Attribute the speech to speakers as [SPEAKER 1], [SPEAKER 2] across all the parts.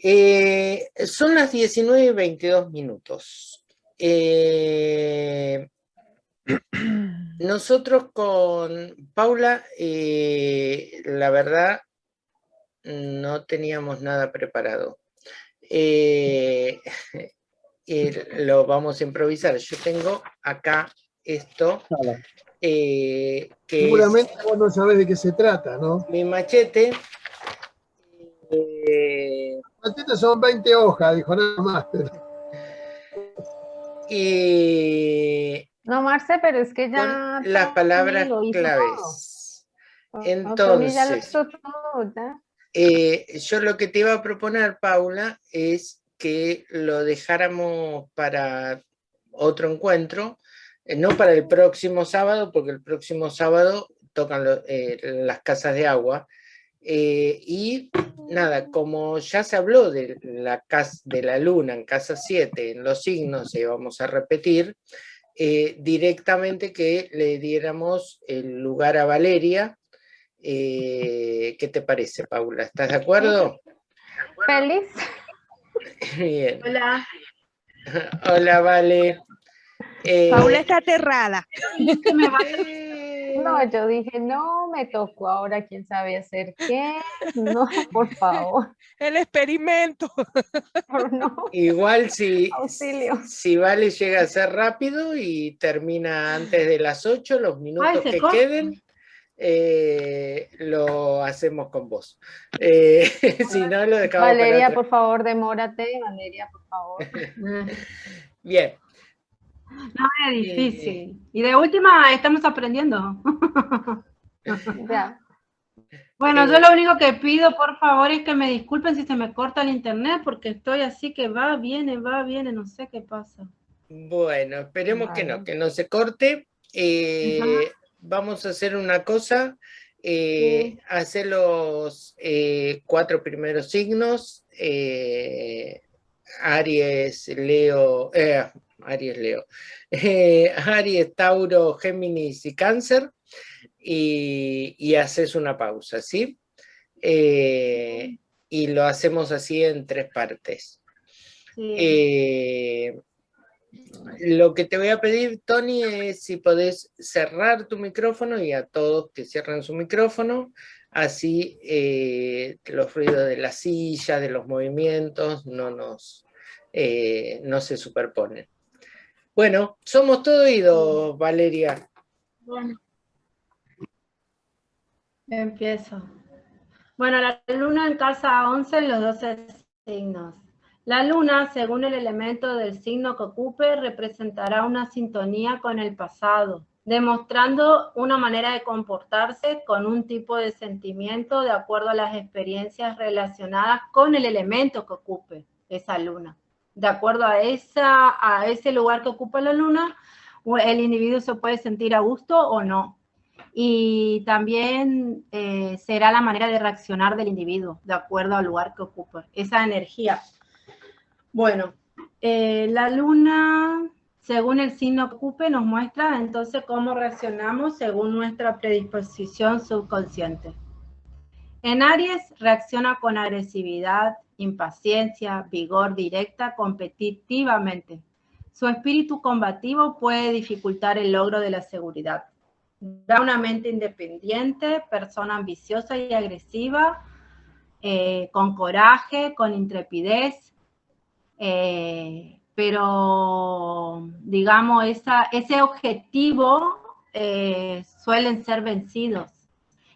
[SPEAKER 1] Eh, son las 19 y 22 minutos. Eh, nosotros con Paula, eh, la verdad, no teníamos nada preparado. lo vamos a improvisar. Yo tengo acá esto.
[SPEAKER 2] que Seguramente vos no sabés de qué se trata, ¿no?
[SPEAKER 1] Mi machete.
[SPEAKER 2] Machetes son 20 hojas, dijo nada más.
[SPEAKER 1] Y...
[SPEAKER 3] No, Marce, pero es que ya...
[SPEAKER 1] Las palabras claves. Entonces, eh, yo lo que te iba a proponer, Paula, es que lo dejáramos para otro encuentro, eh, no para el próximo sábado, porque el próximo sábado tocan eh, las casas de agua, eh, y nada, como ya se habló de la, casa, de la luna en casa 7, en los signos, y vamos a repetir, eh, directamente que le diéramos el lugar a Valeria. Eh, ¿Qué te parece, Paula? ¿Estás de acuerdo?
[SPEAKER 3] Feliz.
[SPEAKER 1] Bien.
[SPEAKER 4] Hola.
[SPEAKER 1] Hola, Vale.
[SPEAKER 4] Paula está aterrada.
[SPEAKER 3] No, yo dije, no, me tocó ahora, quién sabe hacer qué. No, por favor.
[SPEAKER 4] El experimento.
[SPEAKER 1] Igual si, si Vale llega a ser rápido y termina antes de las 8, los minutos que queden, eh, lo hacemos con vos. Eh, si no, lo dejamos
[SPEAKER 3] Valeria, por favor, demórate. Valeria, por favor.
[SPEAKER 1] Bien.
[SPEAKER 5] No, es difícil. Y de última, estamos aprendiendo. Bueno, yo lo único que pido, por favor, es que me disculpen si se me corta el internet, porque estoy así que va, viene, va, viene, no sé qué pasa.
[SPEAKER 1] Bueno, esperemos que no, que no se corte. Eh, vamos a hacer una cosa, eh, hacer los eh, cuatro primeros signos, Aries, Leo, Aries, Leo, eh, Aries, Tauro, Géminis y Cáncer, y, haces una pausa, ¿sí? Eh, y lo hacemos así en tres partes. Eh, lo que te voy a pedir, Tony, es si podés cerrar tu micrófono y a todos que cierren su micrófono, así los ruidos de la silla, de los movimientos, no, nos, no se superponen. Bueno, somos todo oídos, Valeria.
[SPEAKER 5] Bueno. Empiezo. Bueno, la luna en casa 11 en los 12 signos. La luna, según el elemento del signo que ocupe, representará una sintonía con el pasado, demostrando una manera de comportarse con un tipo de sentimiento de acuerdo a las experiencias relacionadas con el elemento que ocupe esa luna de acuerdo a, esa, a ese lugar que ocupa la luna, el individuo se puede sentir a gusto o no. Y también eh, será la manera de reaccionar del individuo, de acuerdo al lugar que ocupa, esa energía. Bueno, eh, la luna, según el signo que ocupe, nos muestra entonces cómo reaccionamos según nuestra predisposición subconsciente. En Aries reacciona con agresividad, impaciencia, vigor directa, competitivamente. Su espíritu combativo puede dificultar el logro de la seguridad. Da una mente independiente, persona ambiciosa y agresiva, eh, con coraje, con intrepidez, eh, pero digamos, ese objetivo eh, suelen ser vencidos.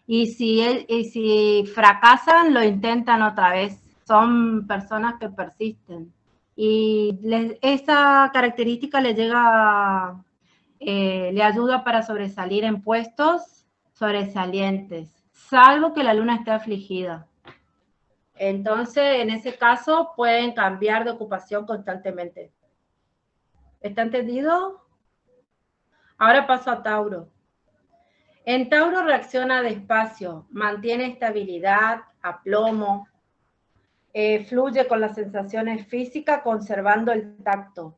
[SPEAKER 5] Y si, y si fracasan, lo intentan otra vez son personas que persisten. Y esa característica le llega, eh, le ayuda para sobresalir en puestos sobresalientes, salvo que la luna esté afligida. Entonces, en ese caso, pueden cambiar de ocupación constantemente. ¿Está entendido? Ahora paso a Tauro. En Tauro reacciona despacio, mantiene estabilidad, aplomo, eh, fluye con las sensaciones físicas conservando el tacto.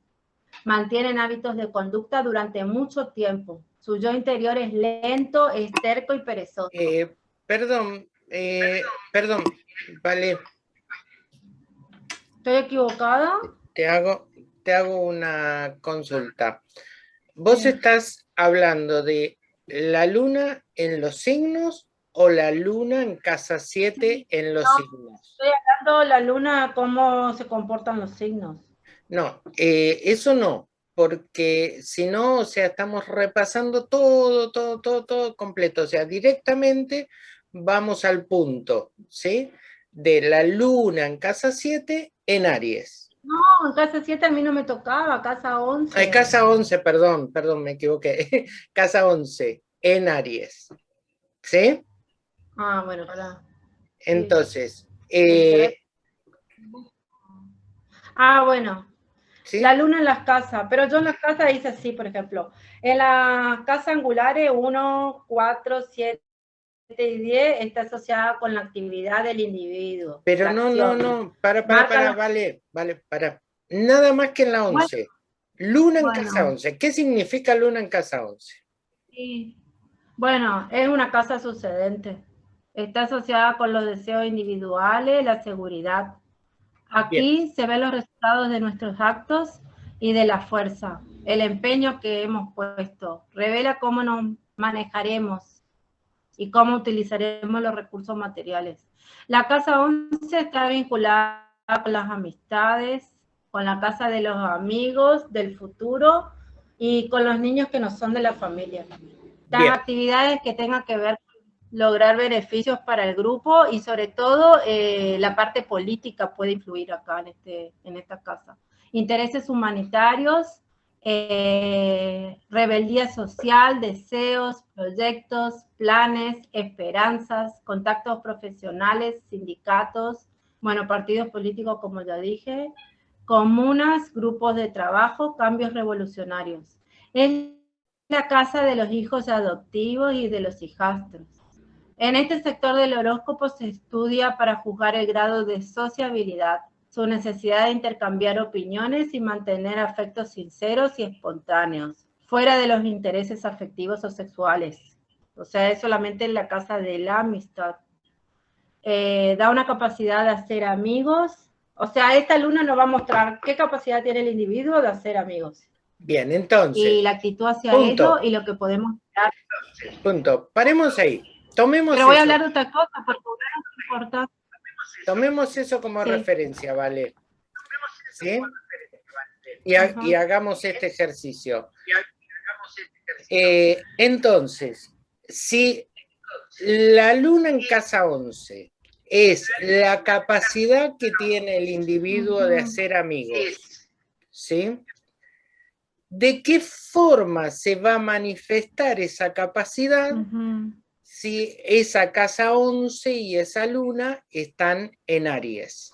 [SPEAKER 5] Mantienen hábitos de conducta durante mucho tiempo. Su yo interior es lento, esterco y perezoso.
[SPEAKER 1] Eh, perdón, eh, perdón, vale.
[SPEAKER 5] ¿Estoy equivocada?
[SPEAKER 1] Te hago, te hago una consulta. Vos estás hablando de la luna en los signos o la luna en casa 7 en los signos.
[SPEAKER 5] Estoy hablando de la luna, cómo se comportan los signos.
[SPEAKER 1] No, eh, eso no, porque si no, o sea, estamos repasando todo, todo, todo, todo completo, o sea, directamente vamos al punto, ¿sí? De la luna en casa 7 en Aries.
[SPEAKER 5] No, en casa 7 a mí no me tocaba, casa 11.
[SPEAKER 1] Ay, casa 11, perdón, perdón, me equivoqué. casa 11 en Aries, ¿sí?
[SPEAKER 5] Ah, bueno, para.
[SPEAKER 1] Entonces, eh,
[SPEAKER 5] ah, bueno, la luna en las casas, pero yo en las casas hice así, por ejemplo. En las casas angulares 1, 4, 7 y 10 está asociada con la actividad del individuo.
[SPEAKER 1] Pero no, no, no, para, para, para, vale, vale, para. Nada más que en la 11. luna en casa 11. ¿Qué significa luna en casa 11?
[SPEAKER 5] Sí. Bueno, es una casa sucedente. Está asociada con los deseos individuales, la seguridad. Aquí se ven los resultados de nuestros actos y de la fuerza, el empeño que hemos puesto. Revela cómo nos manejaremos y cómo utilizaremos los recursos materiales. La casa 11 está vinculada con las amistades, con la casa de los amigos del futuro y con los niños que no son de la familia. Las actividades que tengan que ver lograr beneficios para el grupo y sobre todo eh, la parte política puede influir acá en, este, en esta casa. Intereses humanitarios, eh, rebeldía social, deseos, proyectos, planes, esperanzas, contactos profesionales, sindicatos, bueno, partidos políticos como ya dije, comunas, grupos de trabajo, cambios revolucionarios. Es la casa de los hijos adoptivos y de los hijastros en este sector del horóscopo se estudia para juzgar el grado de sociabilidad, su necesidad de intercambiar opiniones y mantener afectos sinceros y espontáneos, fuera de los intereses afectivos o sexuales. O sea, es solamente en la casa de la amistad. Eh, da una capacidad de hacer amigos. O sea, esta luna nos va a mostrar qué capacidad tiene el individuo de hacer amigos.
[SPEAKER 1] Bien, entonces.
[SPEAKER 5] Y la actitud hacia ello y lo que podemos dar.
[SPEAKER 1] Punto. Paremos ahí. Tomemos
[SPEAKER 5] Pero voy a hablar de otra cosa, porque es importante.
[SPEAKER 1] Tomemos eso como referencia, ¿vale? ¿Sí? Y, hagamos este ejercicio. Eh, entonces, si la luna en casa 11 es la capacidad que tiene el individuo de hacer amigos, ¿sí? ¿De qué forma se va a manifestar esa capacidad? Si esa casa 11 y esa luna están en Aries.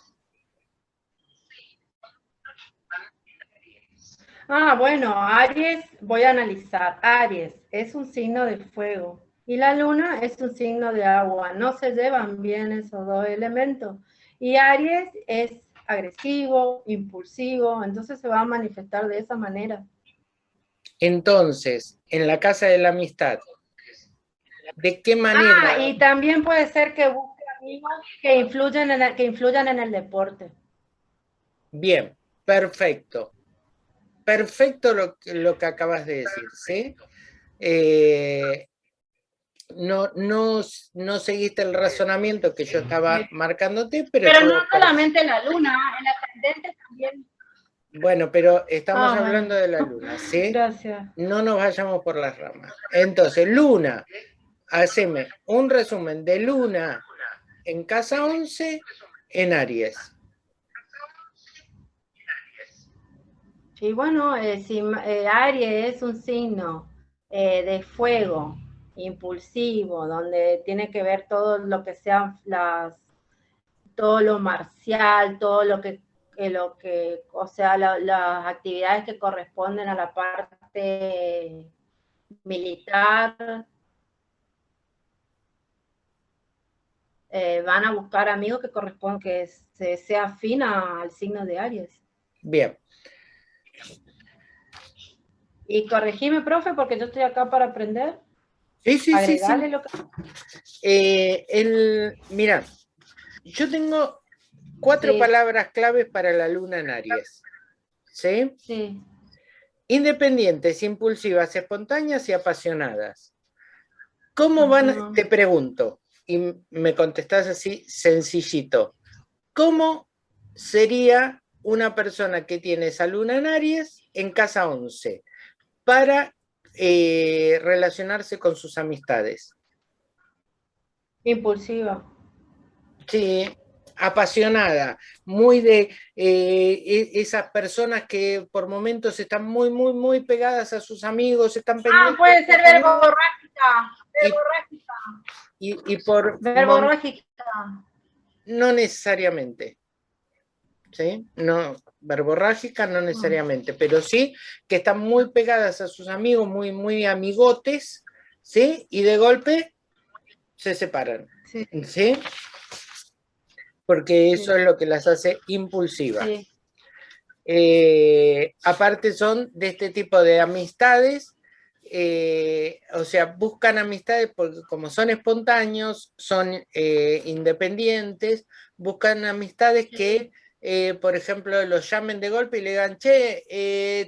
[SPEAKER 5] Ah, bueno, Aries, voy a analizar. Aries es un signo de fuego y la luna es un signo de agua. No se llevan bien esos dos elementos. Y Aries es agresivo, impulsivo, entonces se va a manifestar de esa manera.
[SPEAKER 1] Entonces, en la casa de la amistad, ¿De qué manera?
[SPEAKER 5] Ah, y también puede ser que busque amigos que influyan en el, que influyan en el deporte.
[SPEAKER 1] Bien, perfecto. Perfecto lo, lo que acabas de decir, ¿sí? Eh, no, no, no seguiste el razonamiento que yo estaba marcándote, pero...
[SPEAKER 5] Pero no solamente la luna, en la ascendente también.
[SPEAKER 1] Bueno, pero estamos ah, hablando de la luna, ¿sí?
[SPEAKER 5] Gracias.
[SPEAKER 1] No nos vayamos por las ramas. Entonces, luna, haceme un resumen de Luna en casa 11 en Aries.
[SPEAKER 5] Sí, bueno, eh, si, eh, Aries es un signo eh, de fuego, impulsivo, donde tiene que ver todo lo que sean las, todo lo marcial, todo lo que, lo que o sea, las actividades que corresponden a la parte militar, Eh, van a buscar amigos que correspondan, que se, sea afín al signo de Aries.
[SPEAKER 1] Bien.
[SPEAKER 5] Y corregime, profe, porque yo estoy acá para aprender.
[SPEAKER 1] Sí, sí, sí. sí. Lo que... Eh, el, mira, yo tengo cuatro
[SPEAKER 5] Sí.
[SPEAKER 1] palabras claves para la luna en Aries. ¿Sí?
[SPEAKER 5] Sí.
[SPEAKER 1] Independientes, impulsivas, espontáneas y apasionadas. ¿Cómo van, te pregunto, y me contestás así sencillito, ¿cómo sería una persona que tiene esa luna en Aries en casa 11 para eh, relacionarse con sus amistades?
[SPEAKER 5] Impulsiva.
[SPEAKER 1] Sí, apasionada, muy de eh, e- esas personas que por momentos están muy, muy, muy pegadas a sus amigos, están
[SPEAKER 5] Ah, puede
[SPEAKER 1] de
[SPEAKER 5] ser verborrágica. Verborrágica.
[SPEAKER 1] y, y por
[SPEAKER 5] Verborrágica.
[SPEAKER 1] no necesariamente. ¿Sí? No, verborrágica no necesariamente, pero sí que están muy pegadas a sus amigos, muy, muy amigotes, ¿sí? Y de golpe se separan,
[SPEAKER 5] Sí.
[SPEAKER 1] ¿sí? Porque eso
[SPEAKER 5] Sí.
[SPEAKER 1] es lo que las hace impulsivas.
[SPEAKER 5] Sí.
[SPEAKER 1] Eh, aparte son de este tipo de amistades, eh, o sea, buscan amistades porque como son espontáneos, son eh, independientes, buscan amistades que, por ejemplo, los llamen de golpe y le digan, che,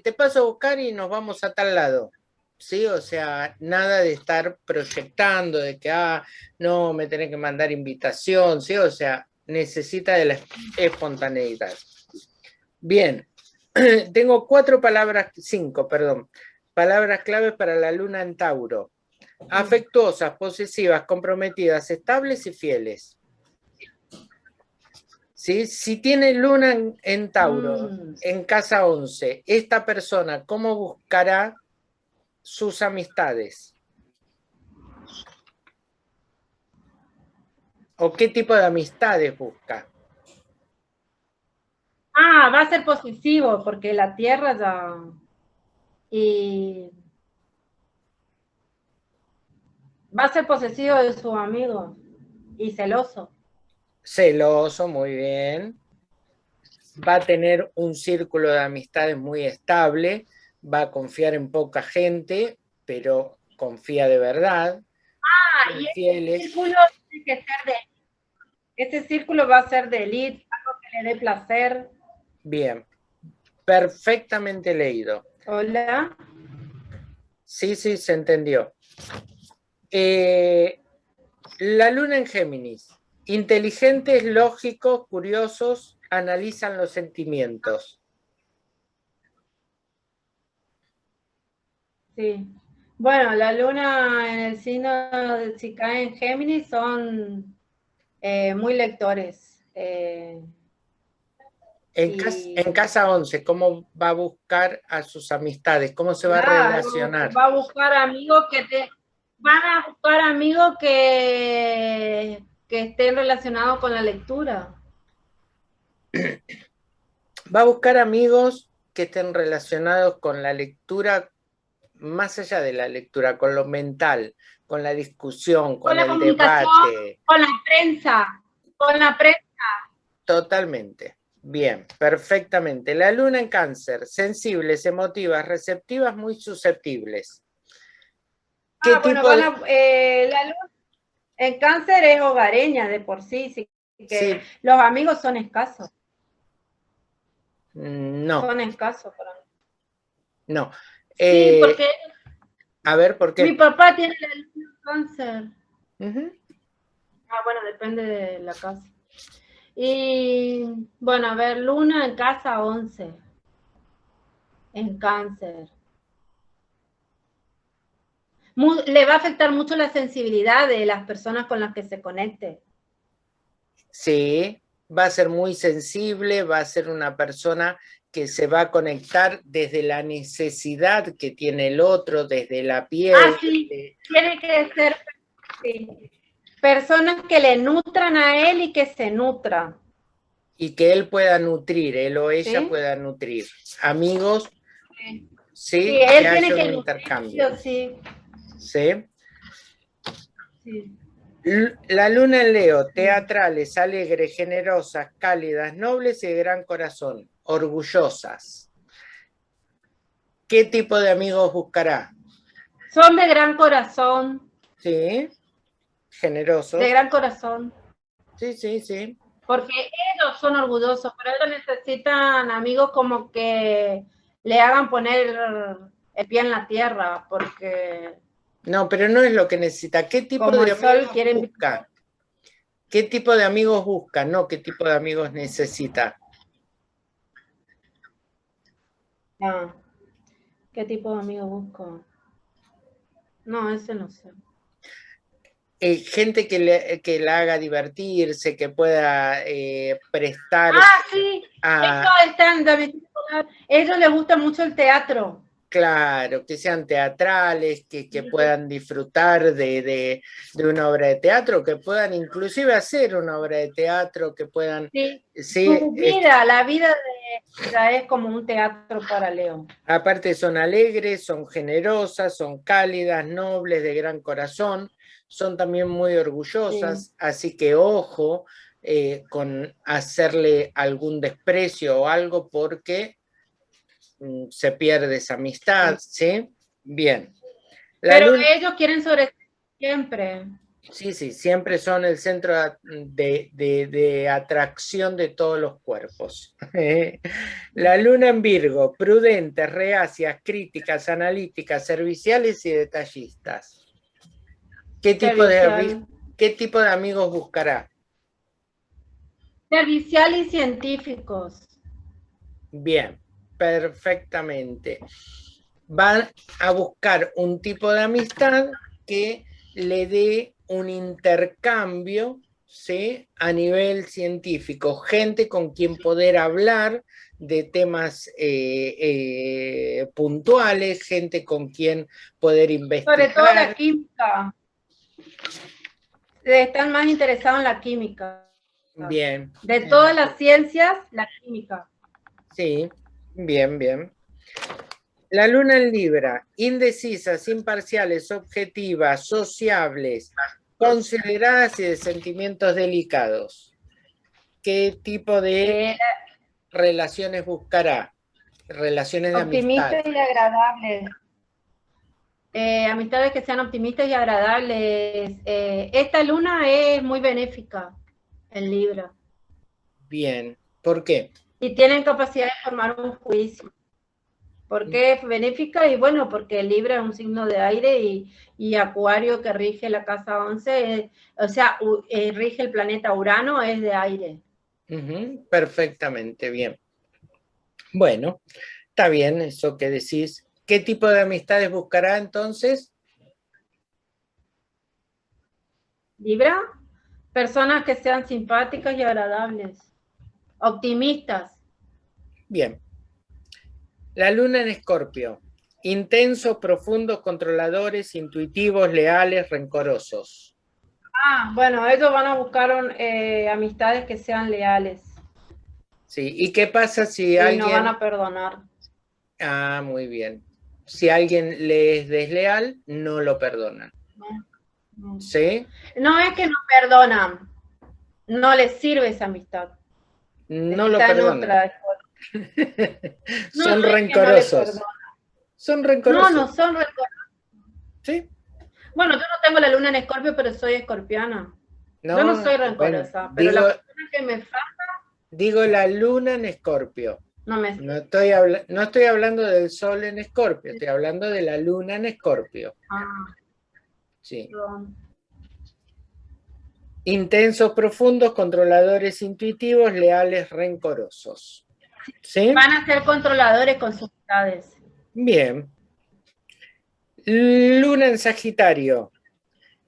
[SPEAKER 1] te paso a buscar y nos vamos a tal lado. ¿Sí? O sea, nada de estar proyectando, de que, ah, no, me tenés que mandar invitación, ¿sí? O sea, necesita de la espontaneidad. Bien, tengo cuatro palabras, cinco, perdón, palabras claves para la luna en Tauro. Afectuosas, posesivas, comprometidas, estables y fieles. ¿Sí? Si tiene luna en, en Tauro,
[SPEAKER 5] Mm.
[SPEAKER 1] en casa 11, esta persona, ¿cómo buscará sus amistades? ¿O qué tipo de amistades busca?
[SPEAKER 5] Ah, va a ser posesivo, porque la tierra ya. Y. Va a ser posesivo de sus amigos. Y celoso.
[SPEAKER 1] Celoso, muy bien. Va a tener un círculo de amistades muy estable, va a confiar en poca gente, pero confía de verdad.
[SPEAKER 5] Ah, y
[SPEAKER 1] fieles.
[SPEAKER 5] círculo tiene que ser de. Ese círculo va a ser de elite, algo que le dé placer.
[SPEAKER 1] Bien, perfectamente leído.
[SPEAKER 5] Hola.
[SPEAKER 1] Sí, sí, se entendió. Eh, la luna en Géminis. Inteligentes, lógicos, curiosos, analizan los sentimientos.
[SPEAKER 5] Sí. Bueno, la luna en el signo de si cae en Géminis son eh, muy lectores. eh,
[SPEAKER 1] En, cas-
[SPEAKER 5] Y-
[SPEAKER 1] en casa 11, ¿cómo va a buscar a sus amistades? ¿Cómo se va a relacionar?
[SPEAKER 5] Va a buscar amigos que te van a buscar amigos que, que estén relacionados con la lectura.
[SPEAKER 1] Va a buscar amigos que estén relacionados con la lectura, más allá de la lectura, con lo mental, con la discusión, con,
[SPEAKER 5] Con la
[SPEAKER 1] el debate.
[SPEAKER 5] Con la prensa, con la prensa.
[SPEAKER 1] Totalmente. Bien, perfectamente. La luna en cáncer, sensibles, emotivas, receptivas, muy susceptibles. ¿Qué
[SPEAKER 5] Ah, bueno,
[SPEAKER 1] tipo
[SPEAKER 5] van
[SPEAKER 1] de-
[SPEAKER 5] eh, la luna en cáncer es hogareña de por sí, sí, que
[SPEAKER 1] Sí.
[SPEAKER 5] los amigos son escasos,
[SPEAKER 1] No,
[SPEAKER 5] son escasos para mí.
[SPEAKER 1] no.
[SPEAKER 5] Sí,
[SPEAKER 1] Eh,
[SPEAKER 5] porque
[SPEAKER 1] a ver, ¿por
[SPEAKER 5] mi
[SPEAKER 1] qué?
[SPEAKER 5] papá tiene la luna en cáncer.
[SPEAKER 1] Ujú.
[SPEAKER 5] Ah, bueno, depende de la casa. Y bueno, a ver, luna en casa 11, en cáncer. Mu- le va a afectar mucho la sensibilidad de las personas con las que se conecte.
[SPEAKER 1] Sí, va a ser muy sensible, va a ser una persona que se va a conectar desde la necesidad que tiene el otro, desde la piel.
[SPEAKER 5] Ah, sí. Tiene que ser sí, personas que le nutran a él y que se nutran.
[SPEAKER 1] y que él pueda nutrir, él o ella
[SPEAKER 5] Sí.
[SPEAKER 1] pueda nutrir. Amigos,
[SPEAKER 5] Sí.
[SPEAKER 1] sí, que
[SPEAKER 5] tiene
[SPEAKER 1] un
[SPEAKER 5] que nutrir,
[SPEAKER 1] intercambio.
[SPEAKER 5] sí,
[SPEAKER 1] ¿sí? La luna en Leo, teatrales, alegres, generosas, cálidas, nobles y de gran corazón, orgullosas. ¿Qué tipo de amigos buscará?
[SPEAKER 5] Son de gran corazón,
[SPEAKER 1] ¿Sí? Generosos.
[SPEAKER 5] de gran corazón.
[SPEAKER 1] Sí, sí, sí.
[SPEAKER 5] Porque ellos son orgullosos, pero ellos necesitan amigos como que le hagan poner el pie en la tierra, porque...
[SPEAKER 1] No, pero no es lo que necesita. ¿Qué tipo de amigos busca? ¿Qué tipo de amigos busca? No, ¿qué tipo de amigos necesita?
[SPEAKER 5] Ah, ¿qué tipo de amigos busco? No, ese no sé.
[SPEAKER 1] Eh, gente que, le, que la haga divertirse, que pueda eh, prestar...
[SPEAKER 5] Ah, sí, a... ellos les gusta mucho el teatro.
[SPEAKER 1] Claro, que sean teatrales, que, puedan disfrutar de, una obra de teatro, que puedan inclusive hacer una obra de teatro, que puedan...
[SPEAKER 5] Sí, su vida, la vida de es como un teatro para León.
[SPEAKER 1] Aparte son alegres, son generosas, son cálidas, nobles, de gran corazón, son también muy orgullosas, así que ojo eh, con hacerle algún desprecio o algo porque Mm, se pierde esa amistad, ¿sí? Bien.
[SPEAKER 5] Pero ellos quieren sobre siempre.
[SPEAKER 1] Sí, sí, siempre son el centro de, atracción de todos los cuerpos. La luna en Virgo, prudentes, reacias, críticas, analíticas, serviciales y detallistas. ¿Qué tipo, de, ¿Qué tipo de amigos buscará?
[SPEAKER 5] Servicial y científicos.
[SPEAKER 1] Bien perfectamente. Van a buscar un tipo de amistad que le dé un intercambio ¿sí? a nivel científico, gente con quien poder hablar de temas eh, eh, puntuales, gente con quien poder investigar.
[SPEAKER 5] Sobre todo la química. Están más interesados en la química.
[SPEAKER 1] Bien.
[SPEAKER 5] De todas las ciencias, la química.
[SPEAKER 1] Sí, Bien, bien. La luna en Libra, indecisas, imparciales, objetivas, sociables, consideradas y de sentimientos delicados. ¿Qué tipo de relaciones buscará? Relaciones de
[SPEAKER 5] optimistas y agradables. Eh, amistades que sean optimistas y agradables. Eh, esta luna es muy benéfica en Libra.
[SPEAKER 1] Bien. ¿Por qué?
[SPEAKER 5] y tienen capacidad de formar un juicio. ¿Por qué es benéfica? Y bueno, porque Libra es un signo de aire y, Acuario que rige la casa 11, o sea, eh, rige el planeta Urano, es de aire.
[SPEAKER 1] perfectamente, bien. Bueno, está bien eso que decís. ¿Qué tipo de amistades buscará entonces?
[SPEAKER 5] Libra, personas que sean simpáticas y agradables, optimistas,
[SPEAKER 1] Bien. La luna en escorpio. Intensos, profundos, controladores, intuitivos, leales, rencorosos.
[SPEAKER 5] Ah, bueno, ellos van a buscar eh, amistades que sean leales.
[SPEAKER 1] Sí, ¿y qué pasa si alguien...
[SPEAKER 5] no van a perdonar.
[SPEAKER 1] Ah, muy bien. Si alguien le es desleal, no lo perdonan. ¿Sí?
[SPEAKER 5] No es que no perdonan, no les sirve esa amistad.
[SPEAKER 1] No lo perdonan. son rencorosos. son rencorosos.
[SPEAKER 5] No, no son rencorosos.
[SPEAKER 1] ¿Sí?
[SPEAKER 5] Bueno, yo no tengo la luna en escorpio, pero soy escorpiana. yo no soy rencorosa, pero la persona que me falta...
[SPEAKER 1] Digo la luna en escorpio.
[SPEAKER 5] No, me...
[SPEAKER 1] no, estoy no estoy hablando del sol en escorpio, estoy hablando de la luna en escorpio.
[SPEAKER 5] Ah.
[SPEAKER 1] Sí. Intensos, profundos, controladores intuitivos, leales, rencorosos.
[SPEAKER 5] Van a ser controladores con sus
[SPEAKER 1] Bien. Luna en Sagitario.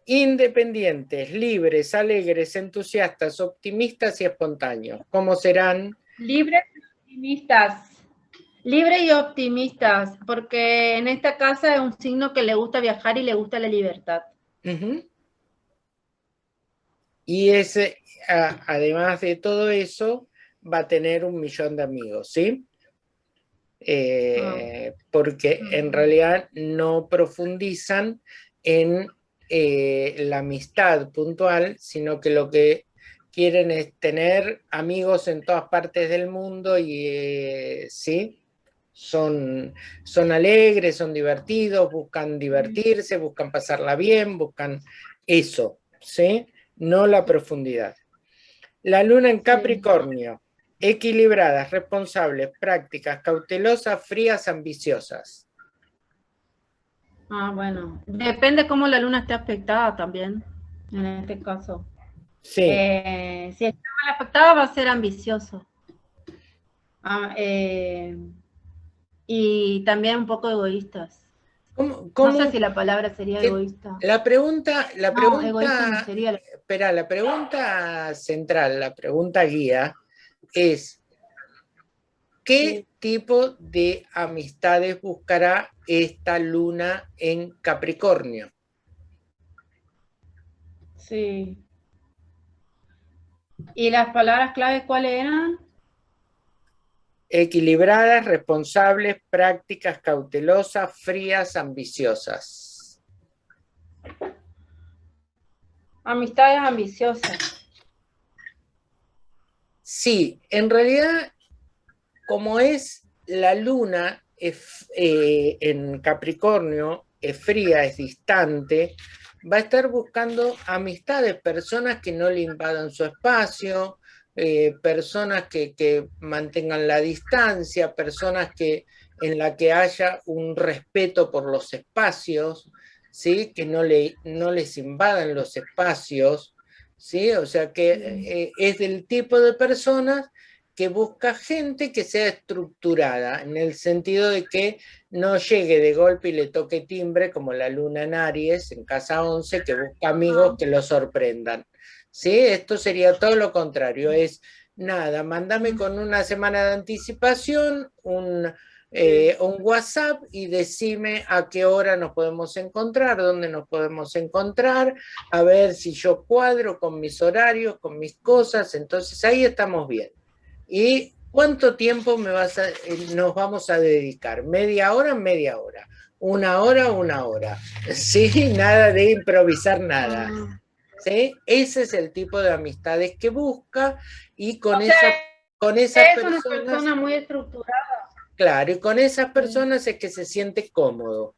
[SPEAKER 1] Independientes, libres, alegres, entusiastas, optimistas y espontáneos. ¿Cómo serán?
[SPEAKER 5] Libres y optimistas. Libres y optimistas, porque en esta casa es un signo que le gusta viajar y le gusta la libertad.
[SPEAKER 1] Y ese, además de todo eso, va a tener un millón de amigos, ¿sí? Eh, ah. Porque en realidad no profundizan en eh, la amistad puntual, sino que lo que quieren es tener amigos en todas partes del mundo y eh, sí, son, son alegres, son divertidos, buscan divertirse, buscan pasarla bien, buscan eso, ¿sí? No la profundidad. La luna en Capricornio. Equilibradas, responsables, prácticas, cautelosas, frías, ambiciosas.
[SPEAKER 5] Ah, bueno. Depende cómo la luna esté afectada también, en este caso.
[SPEAKER 1] Sí.
[SPEAKER 5] Eh, si está mal afectada va a ser ambicioso. Ah, eh, y también un poco egoístas.
[SPEAKER 1] ¿Cómo,
[SPEAKER 5] No sé si la palabra sería
[SPEAKER 1] ¿Qué-
[SPEAKER 5] egoísta.
[SPEAKER 1] La pregunta, la
[SPEAKER 5] No,
[SPEAKER 1] pregunta,
[SPEAKER 5] no sería la-
[SPEAKER 1] espera, la pregunta central, la pregunta guía es ¿qué tipo de amistades buscará esta luna en Capricornio?
[SPEAKER 5] Sí. ¿Y las palabras claves cuáles eran?
[SPEAKER 1] Equilibradas, responsables, prácticas, cautelosas, frías, ambiciosas.
[SPEAKER 5] Amistades ambiciosas.
[SPEAKER 1] Sí, en realidad, como es la luna eh, en Capricornio, es fría, es distante, va a estar buscando amistades, personas que no le invadan su espacio, eh, personas que, que mantengan la distancia, personas que, en la que haya un respeto por los espacios, ¿sí? que no, le, no les invadan los espacios, ¿sí? o sea que eh, es del tipo de personas que busca gente que sea estructurada, en el sentido de que no llegue de golpe y le toque timbre como la luna en Aries, en casa 11, que busca amigos que lo sorprendan. ¿Sí? Esto sería todo lo contrario, es nada, mándame con una semana de anticipación un, eh, un WhatsApp y decime a qué hora nos podemos encontrar, dónde nos podemos encontrar, a ver si yo cuadro con mis horarios, con mis cosas, entonces ahí estamos bien. ¿Y cuánto tiempo me vas a, eh, nos vamos a dedicar? ¿Media hora? Media hora. ¿Una hora? Una hora. Sí, nada de improvisar nada.
[SPEAKER 5] Ah,
[SPEAKER 1] ¿sí? Ese es el tipo de amistades que busca y con,
[SPEAKER 5] O sea,
[SPEAKER 1] esa, con esas
[SPEAKER 5] Es una
[SPEAKER 1] personas,
[SPEAKER 5] persona muy estructurada.
[SPEAKER 1] Claro, y con esas personas es que se siente cómodo.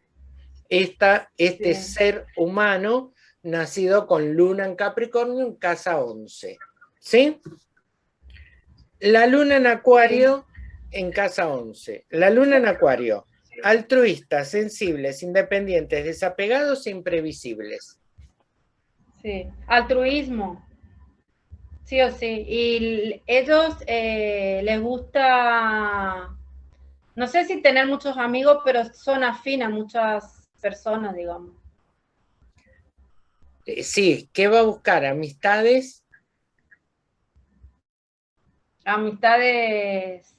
[SPEAKER 1] Esta, este
[SPEAKER 5] Sí.
[SPEAKER 1] ser humano nacido con luna en Capricornio en casa 11. ¿Sí? La luna en Acuario en casa 11. La luna en Acuario. Altruistas, sensibles, independientes, desapegados e imprevisibles.
[SPEAKER 5] Sí. Altruismo. Sí o sí. Y ellos eh, les gusta, no sé si tener muchos amigos, pero son afín a muchas personas, digamos.
[SPEAKER 1] Eh, Sí, ¿qué va a buscar? Amistades
[SPEAKER 5] Amistades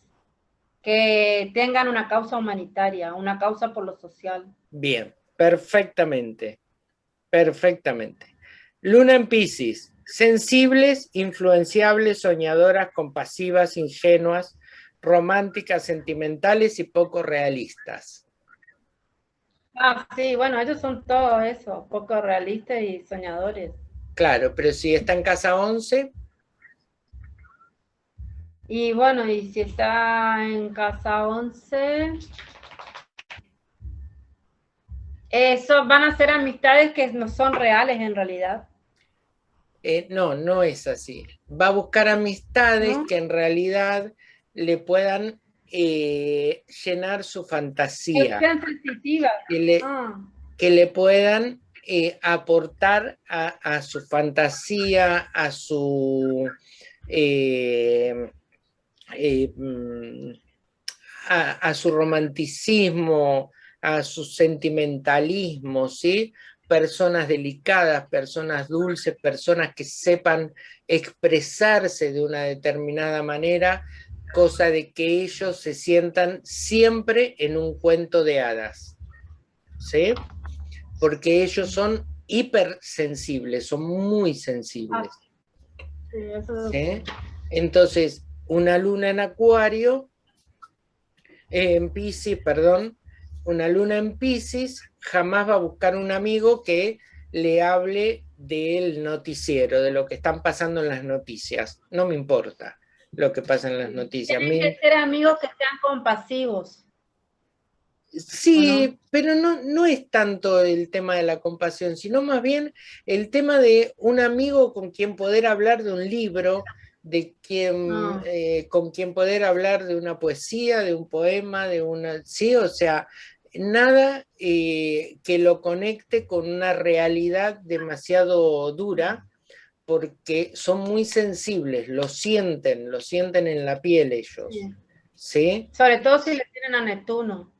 [SPEAKER 5] que tengan una causa humanitaria, una causa por lo social.
[SPEAKER 1] Bien, perfectamente, perfectamente. Luna en Piscis, sensibles, influenciables, soñadoras, compasivas, ingenuas, románticas, sentimentales y poco realistas.
[SPEAKER 5] Ah, sí, bueno, ellos son todo eso, poco realistas y soñadores.
[SPEAKER 1] Claro, pero si está en casa 11,
[SPEAKER 5] Y bueno, y si está en casa 11, eso van a ser amistades que no son reales en realidad.
[SPEAKER 1] eh, no, no es así. Va a buscar amistades
[SPEAKER 5] ¿No?
[SPEAKER 1] que en realidad le puedan eh, llenar su fantasía, que le,
[SPEAKER 5] Ah,
[SPEAKER 1] que le puedan eh, aportar a, a su fantasía, a su eh, eh, mm, a, a su romanticismo, a su sentimentalismo, ¿sí? Personas delicadas, personas dulces, personas que sepan expresarse de una determinada manera, cosa de que ellos se sientan siempre en un cuento de hadas. ¿Sí? Porque ellos son hipersensibles, son muy sensibles.
[SPEAKER 5] sí, eso
[SPEAKER 1] ¿sí? Entonces, una luna en Acuario, eh, en Pisces, perdón, una luna en Pisces jamás va a buscar un amigo que le hable del noticiero, de lo que están pasando en las noticias. No me importa lo que pasa en las noticias.
[SPEAKER 5] Tienen que ser amigos que sean compasivos.
[SPEAKER 1] Sí, pero no, no es tanto el tema de la compasión, sino más bien el tema de un amigo con quien poder hablar de un libro de quién,
[SPEAKER 5] Ah.
[SPEAKER 1] eh, con quién poder hablar de una poesía, de un poema, de una... Sí, o sea, nada eh, que lo conecte con una realidad demasiado dura, porque son muy sensibles, lo sienten, lo sienten en la piel ellos.
[SPEAKER 5] Sí.
[SPEAKER 1] ¿Sí?
[SPEAKER 5] Sobre todo si le tienen a Neptuno.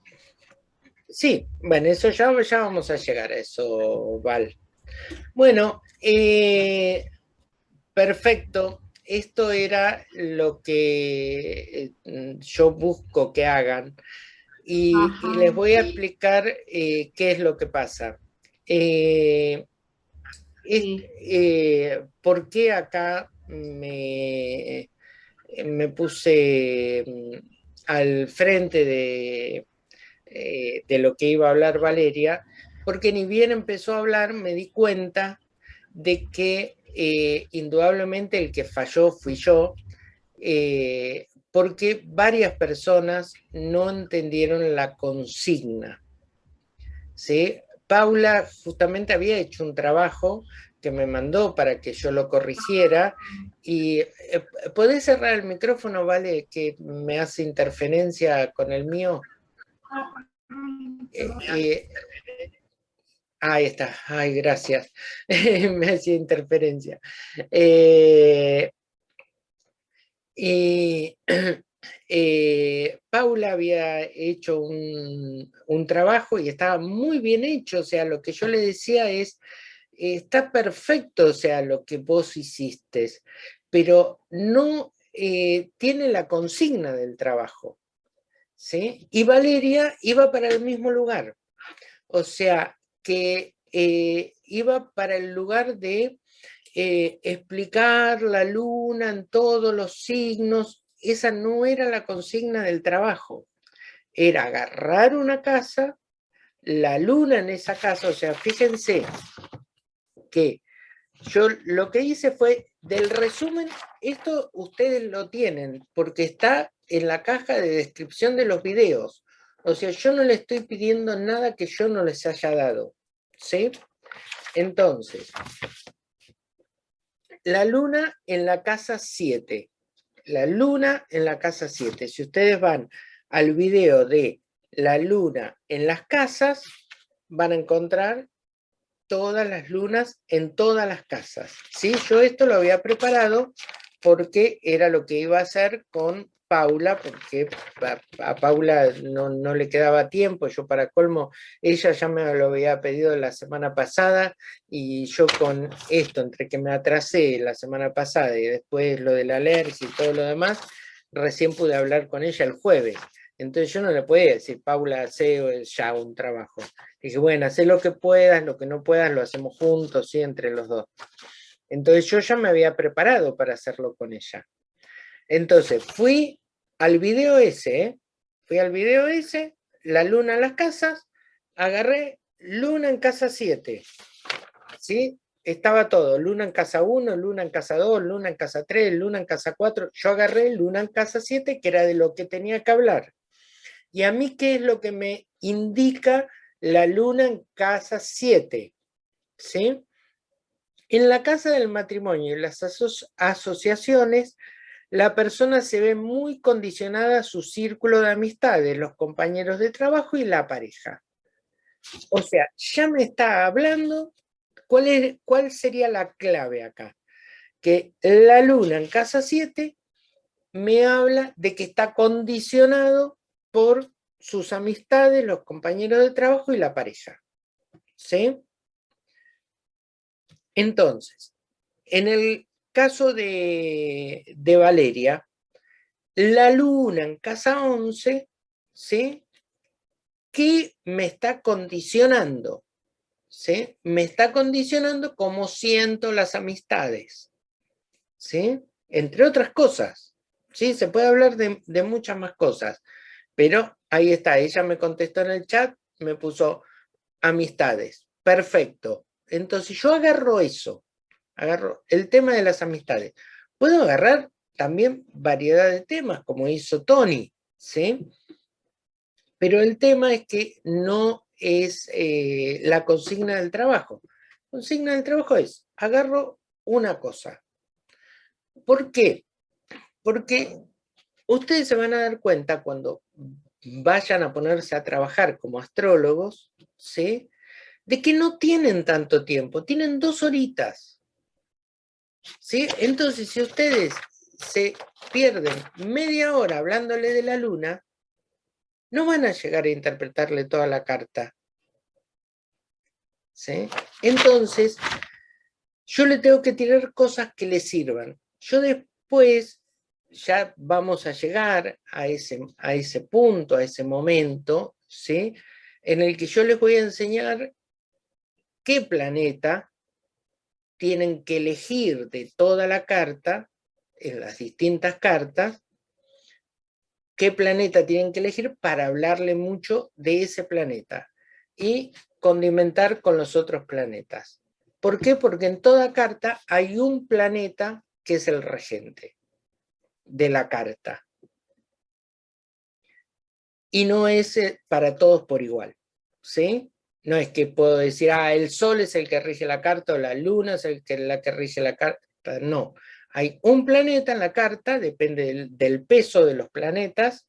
[SPEAKER 1] Sí, bueno, eso ya, ya vamos a llegar a eso, Val. Bueno, eh, perfecto. Esto era lo que eh, yo busco que hagan. Y, les voy a explicar eh, qué es lo que pasa. Eh, es- eh, ¿Por qué acá me, me puse mm, al frente de, eh, de lo que iba a hablar Valeria? Porque ni bien empezó a hablar me di cuenta de que eh, indudablemente el que falló fui yo, eh, porque varias personas no entendieron la consigna. ¿sí? Paula justamente había hecho un trabajo que me mandó para que yo lo corrigiera y eh, ¿podés cerrar el micrófono, vale? Que me hace interferencia con el mío. Eh, eh, ahí está, ay, gracias. me hacía interferencia. Eh, y eh, Paula había hecho un, trabajo y estaba muy bien hecho, o sea, lo que yo le decía es, está perfecto, o sea, lo que vos hiciste, pero no eh, tiene la consigna del trabajo. ¿sí? Y Valeria iba para el mismo lugar, o sea, que eh, iba para el lugar de explicar la luna en todos los signos, esa no era la consigna del trabajo, era agarrar una casa, la luna en esa casa, o sea, fíjense que yo lo que hice fue, del resumen, esto ustedes lo tienen, porque está en la caja de descripción de los videos, o sea, yo no le estoy pidiendo nada que yo no les haya dado, ¿sí? Entonces, la luna en la casa 7. La luna en la casa 7. Si ustedes van al video de la luna en las casas, van a encontrar todas las lunas en todas las casas. ¿sí? Yo esto lo había preparado porque era lo que iba a hacer con Paula, porque a, a Paula no, no le quedaba tiempo, yo para colmo, ella ya me lo había pedido la semana pasada y yo con esto, entre que me atrasé la semana pasada y después lo de la alergia y todo lo demás, recién pude hablar con ella el jueves. Entonces yo no le podía decir, Paula, hace ya un trabajo. Dije, bueno, haz lo que puedas, lo que no puedas lo hacemos juntos, ¿sí? entre los dos. Entonces yo ya me había preparado para hacerlo con ella. Entonces fui al video ese, ¿eh? fui al video ese, la luna en las casas, agarré luna en casa 7, ¿sí? Estaba todo, luna en casa 1, luna en casa 2, luna en casa 3, luna en casa 4, yo agarré luna en casa 7, que era de lo que tenía que hablar. Y a mí, ¿qué es lo que me indica la luna en casa 7? ¿Sí? En la casa del matrimonio y las aso asociaciones, la persona se ve muy condicionada a su círculo de amistades, los compañeros de trabajo y la pareja. O sea, ya me está hablando, ¿cuál, es, cuál sería la clave acá? Que la luna en casa 7 me habla de que está condicionado por sus amistades, los compañeros de trabajo y la pareja. ¿Sí? Entonces, en el caso de, de, Valeria, la luna en casa 11, ¿sí? ¿Qué me está condicionando? ¿Sí? Me está condicionando cómo siento las amistades, ¿sí? Entre otras cosas, ¿sí? Se puede hablar de, de muchas más cosas, pero ahí está, ella me contestó en el chat, me puso amistades, perfecto. Entonces yo agarro eso, agarro el tema de las amistades. Puedo agarrar también variedad de temas, como hizo Tony, ¿sí? Pero el tema es que no es eh, la consigna del trabajo. Consigna del trabajo es, agarro una cosa. ¿Por qué? Porque ustedes se van a dar cuenta cuando vayan a ponerse a trabajar como astrólogos, ¿sí? de que no tienen tanto tiempo, tienen dos horitas. Entonces, si ustedes se pierden media hora hablándole de la luna, no van a llegar a interpretarle toda la carta. Entonces, yo le tengo que tirar cosas que le sirvan. Yo después ya vamos a llegar a ese, a ese punto, a ese momento, en el que yo les voy a enseñar qué planeta tienen que elegir de toda la carta, en las distintas cartas, qué planeta tienen que elegir para hablarle mucho de ese planeta y condimentar con los otros planetas. ¿Por qué? Porque en toda carta hay un planeta que es el regente de la carta. Y no es eh, para todos por igual, ¿sí? No es que puedo decir, ah, el sol es el que rige la carta o la luna es el que, la que rige la carta. No, hay un planeta en la carta, depende del, del peso de los planetas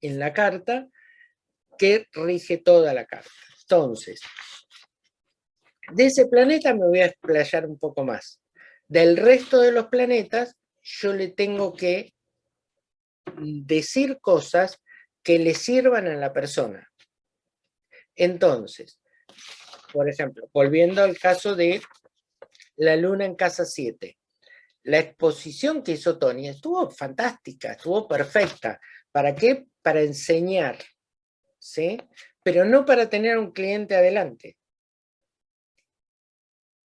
[SPEAKER 1] en la carta, que rige toda la carta. Entonces, de ese planeta me voy a explayar un poco más. Del resto de los planetas, yo le tengo que decir cosas que le sirvan a la persona. Entonces, por ejemplo, volviendo al caso de la luna en casa 7. La exposición que hizo Tony estuvo fantástica, estuvo perfecta. ¿Para qué? Para enseñar, ¿sí? Pero no para tener un cliente adelante.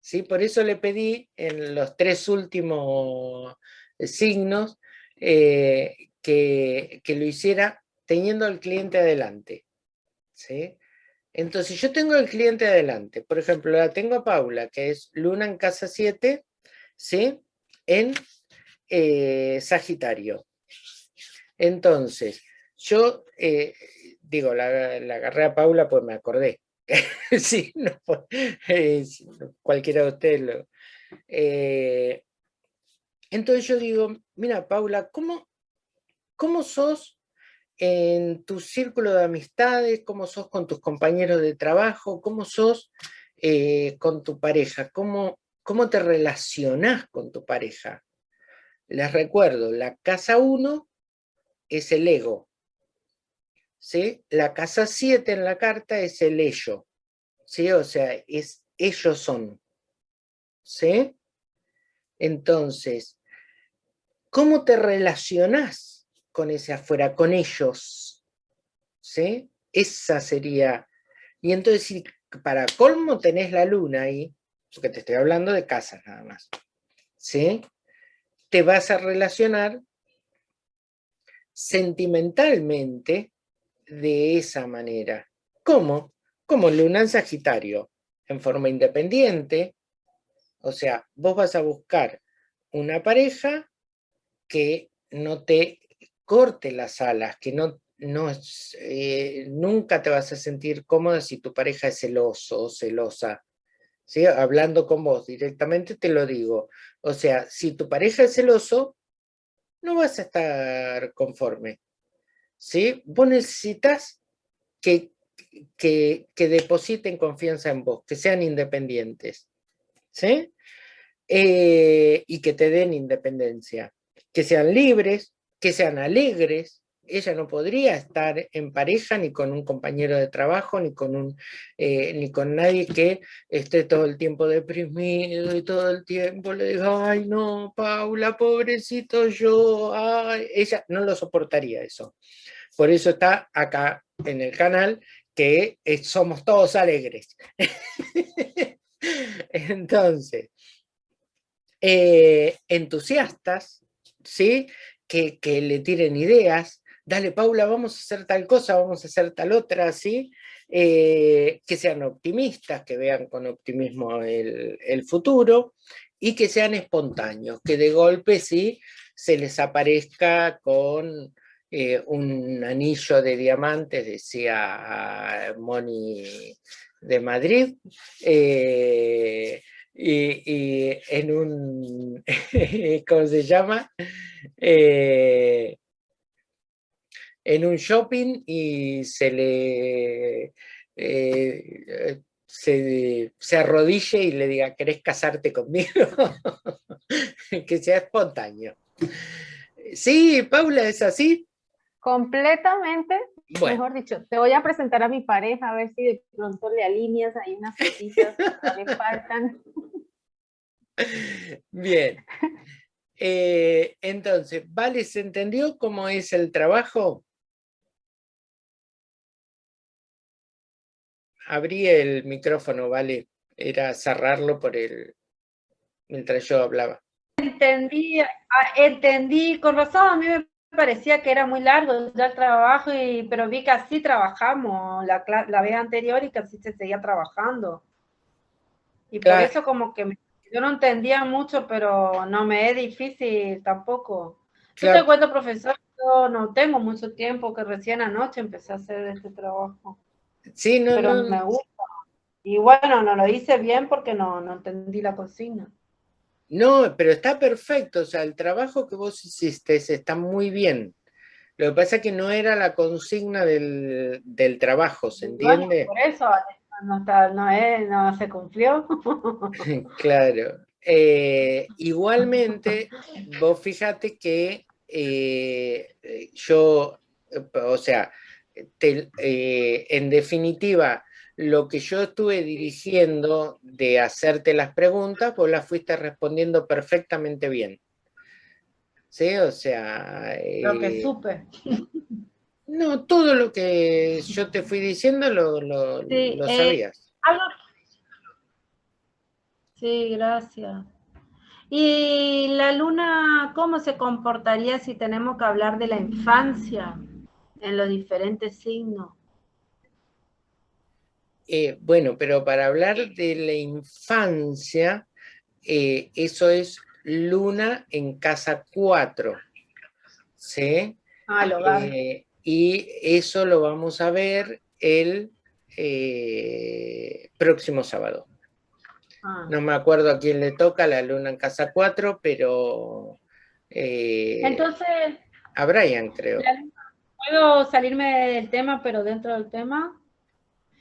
[SPEAKER 1] ¿Sí? Por eso le pedí en los tres últimos signos eh, que, que, lo hiciera teniendo al cliente adelante. ¿sí? Entonces yo tengo al cliente adelante, por ejemplo, la tengo a Paula, que es Luna en casa 7, ¿sí? en eh, Sagitario. Entonces, yo eh, digo, la, agarré a Paula pues me acordé. sí, no, cualquiera de ustedes lo... Eh, entonces yo digo, mira Paula, ¿cómo, cómo sos en tu círculo de amistades? ¿Cómo sos con tus compañeros de trabajo? ¿Cómo sos con tu pareja? ¿Cómo, ¿Cómo te relacionás con tu pareja? Les recuerdo, la casa 1 es el ego. ¿sí? La casa 7 en la carta es el ello. ¿sí? O sea, es ellos son. ¿sí? Entonces, ¿cómo te relacionás con ese afuera, con ellos? ¿sí? Esa sería... Y entonces, si para colmo tenés la luna ahí, porque te estoy hablando de casas nada más, ¿sí? Te vas a relacionar sentimentalmente de esa manera. ¿Cómo? Como luna en Sagitario, en forma independiente. O sea, vos vas a buscar una pareja que no te corte las alas, que no, no eh, nunca te vas a sentir cómoda si tu pareja es celoso o celosa. Hablando con vos directamente te lo digo. O sea, si tu pareja es celoso, no vas a estar conforme. ¿sí? Vos necesitas que, que, depositen confianza en vos, que sean independientes. ¿sí? Eh, y que te den independencia. Que sean libres, que sean alegres, ella no podría estar en pareja ni con un compañero de trabajo, ni con, un, eh, ni con nadie que esté todo el tiempo deprimido y todo el tiempo le diga, ay no, Paula, pobrecito yo, ay. ella no lo soportaría eso. Por eso está acá en el canal que somos todos alegres. Entonces, eh, entusiastas, ¿sí? Que, le tiren ideas, dale Paula, vamos a hacer tal cosa, vamos a hacer tal otra, ¿sí? Eh, que sean optimistas, que vean con optimismo el, futuro y que sean espontáneos, que de golpe sí se les aparezca con eh, un anillo de diamantes, decía Moni de Madrid, eh, y, en un, ¿cómo se llama? Eh, en un shopping y se le eh, se, se, arrodille y le diga, ¿querés casarte conmigo? que sea espontáneo. Sí, Paula, ¿es así?
[SPEAKER 3] Completamente. Mejor dicho, te voy a presentar a mi pareja, a ver si de pronto le alineas ahí unas cositas que le faltan.
[SPEAKER 1] Bien. Eh, entonces, ¿vale? ¿Se entendió cómo es el trabajo? Abrí el micrófono, ¿vale? Era cerrarlo por el... mientras yo hablaba.
[SPEAKER 5] Entendí, ah, entendí, con razón, a mí me parecía que era muy largo ya el trabajo, y, pero vi que así trabajamos la, la vez anterior y que así se seguía trabajando. Y por eso como que yo no entendía mucho, pero no me es difícil tampoco. Yo te cuento, profesor, yo no tengo mucho tiempo, que recién anoche empecé a hacer este trabajo.
[SPEAKER 1] Sí, no,
[SPEAKER 5] pero me gusta. Y bueno, no lo hice bien porque no, no entendí la cocina.
[SPEAKER 1] No, pero está perfecto, o sea, el trabajo que vos hiciste está muy bien. Lo que pasa es que no era la consigna del, trabajo, ¿se entiende?
[SPEAKER 5] por eso no, no, se cumplió.
[SPEAKER 1] claro. Eh, igualmente, vos fíjate que eh, yo, o sea, eh, en definitiva, lo que yo estuve dirigiendo de hacerte las preguntas, vos las fuiste respondiendo perfectamente bien. ¿Sí? O sea...
[SPEAKER 5] lo que supe.
[SPEAKER 1] No, todo lo que yo te fui diciendo lo, lo, eh, sabías.
[SPEAKER 5] Sí, gracias. ¿Y la luna cómo se comportaría si tenemos que hablar de la infancia en los diferentes signos?
[SPEAKER 1] Eh, bueno, pero para hablar de la infancia, eh, eso es luna en casa 4. ¿Sí?
[SPEAKER 5] Ah, lo
[SPEAKER 1] y eso lo vamos a ver el eh, próximo sábado. Ah. No me acuerdo a quién le toca la luna en casa 4, pero...
[SPEAKER 5] Eh, Entonces...
[SPEAKER 1] A Brian, creo.
[SPEAKER 5] ¿Puedo salirme del tema, pero dentro del tema?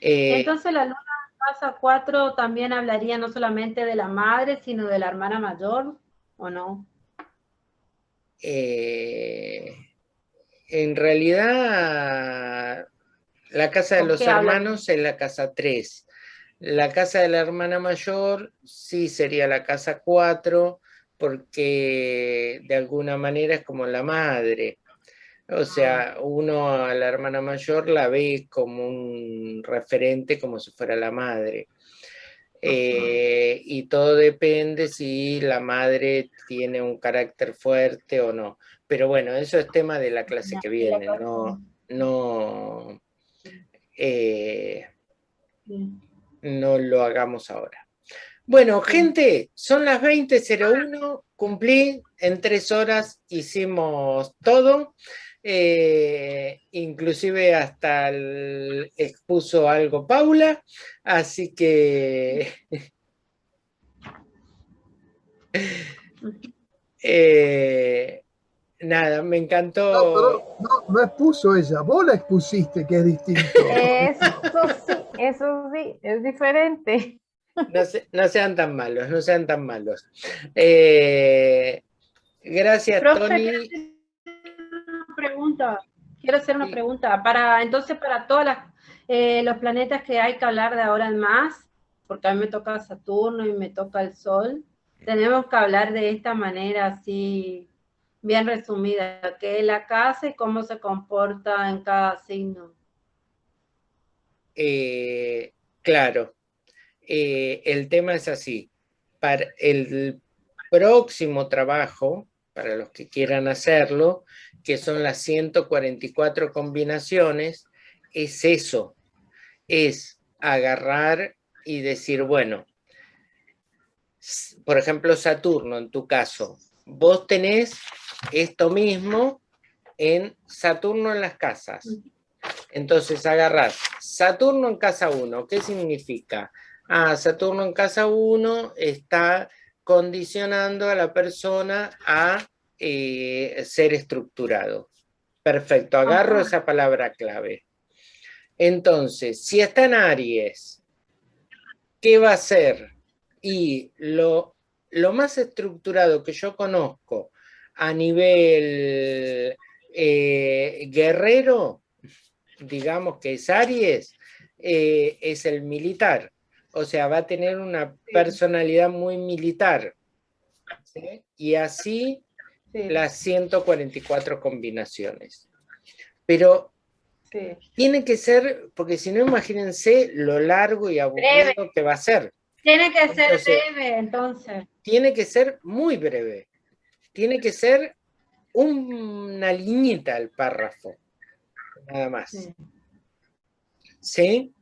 [SPEAKER 5] Eh, Entonces la luna casa 4 también hablaría no solamente de la madre, sino de la hermana mayor, ¿o no?
[SPEAKER 1] Eh, en realidad, la casa de los hermanos es la casa 3. La casa de la hermana mayor sí sería la casa 4, porque de alguna manera es como la madre. O sea, ah. uno a la hermana mayor la ve como un referente, como si fuera la madre. Eh, y todo depende si la madre tiene un carácter fuerte o no. Pero bueno, eso es tema de la clase que viene, no, no, eh, no lo hagamos ahora. Bueno, gente, son las 20.01, cumplí, en tres horas hicimos todo. Eh, inclusive hasta expuso algo Paula, así que... Eh, nada, me encantó...
[SPEAKER 2] No, expuso ella, vos la expusiste, que es distinto.
[SPEAKER 3] Eso sí, eso sí, es diferente.
[SPEAKER 1] No, sean tan malos, no sean tan malos. Eh, gracias, Tony
[SPEAKER 5] pregunta, quiero hacer una pregunta. Para, entonces, para todos eh, los planetas que hay que hablar de ahora en más, porque a mí me toca Saturno y me toca el Sol, tenemos que hablar de esta manera así, bien resumida, que es la casa y cómo se comporta en cada signo.
[SPEAKER 1] Eh, claro, eh, el tema es así. Para el próximo trabajo, para los que quieran hacerlo, que son las 144 combinaciones, es eso, es agarrar y decir, bueno, por ejemplo Saturno en tu caso, vos tenés esto mismo en Saturno en las casas. Entonces agarrás Saturno en casa 1, ¿qué significa? Ah, Saturno en casa 1 está condicionando a la persona a eh, ser estructurado. Perfecto, agarro esa palabra clave. Entonces, si está en Aries, ¿qué va a ser? Y lo, lo más estructurado que yo conozco a nivel eh, guerrero, digamos que es Aries, eh, es el militar. O sea, va a tener una personalidad muy militar. Y así las 144 combinaciones. Pero tiene que ser, porque si no, imagínense lo largo y aburrido que va a ser.
[SPEAKER 5] Tiene que ser breve, entonces.
[SPEAKER 1] Tiene que ser muy breve. Tiene que ser una liñita el párrafo. Nada más. ¿Sí?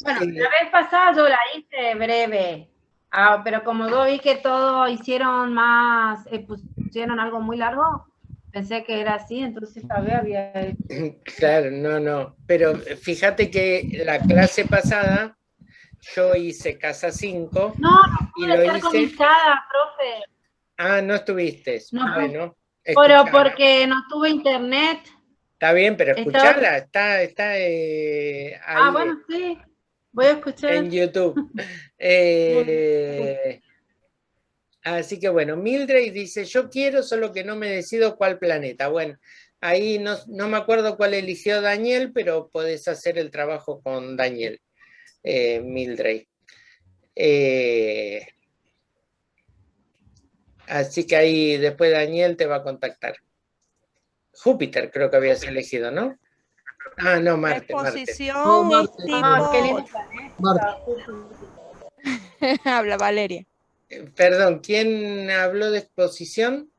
[SPEAKER 5] Bueno, eh, la vez pasada yo la hice breve. Ah, pero como yo vi que todo hicieron más, eh, pusieron algo muy largo, pensé que era así, entonces vez había...
[SPEAKER 1] Claro, no, no. Pero fíjate que la clase pasada yo hice casa 5.
[SPEAKER 5] No, no y lo hice... conectada, profe.
[SPEAKER 1] Ah, no estuviste. No, bueno,
[SPEAKER 5] pero porque no tuve internet.
[SPEAKER 1] Está bien, pero escucharla, está, está eh,
[SPEAKER 5] Ah, bueno, sí. Voy a escuchar.
[SPEAKER 1] En YouTube. Eh, así que bueno, Mildred dice, yo quiero, solo que no me decido cuál planeta. Bueno, ahí no, me acuerdo cuál eligió Daniel, pero podés hacer el trabajo con Daniel, eh, Mildred. Eh, así que ahí después Daniel te va a contactar. Júpiter creo que habías elegido, ¿no? Ah, no, Marte.
[SPEAKER 4] Exposición Habla Valeria.
[SPEAKER 1] Eh, perdón, ¿quién habló de exposición?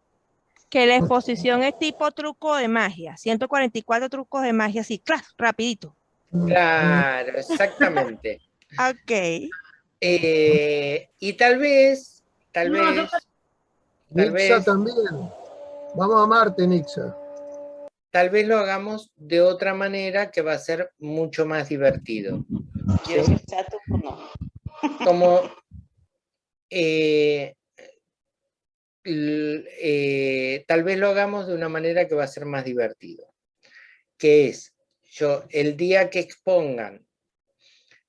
[SPEAKER 4] Que la exposición es tipo truco de magia. 144 trucos de magia, así, claro, rapidito.
[SPEAKER 1] Claro, exactamente.
[SPEAKER 4] ok.
[SPEAKER 1] Eh, y tal vez, tal vez...
[SPEAKER 2] Nixa también. Vamos a Marte, Nixa
[SPEAKER 1] tal vez lo hagamos de otra manera que va a ser mucho más divertido. Como eh, eh, tal vez lo hagamos de una manera que va a ser más divertido. Que es, yo, el día que expongan,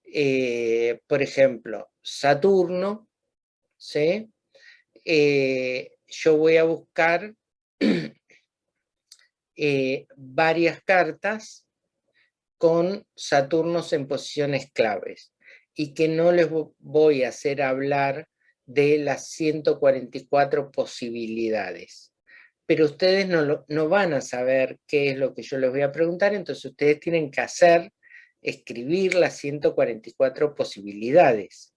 [SPEAKER 1] eh, por ejemplo, Saturno, ¿sí? yo voy a buscar eh, varias cartas con Saturnos en posiciones claves y que no les voy a hacer hablar de las 144 posibilidades. Pero ustedes no, no van a saber qué es lo que yo les voy a preguntar, entonces ustedes tienen que hacer, escribir las 144 posibilidades.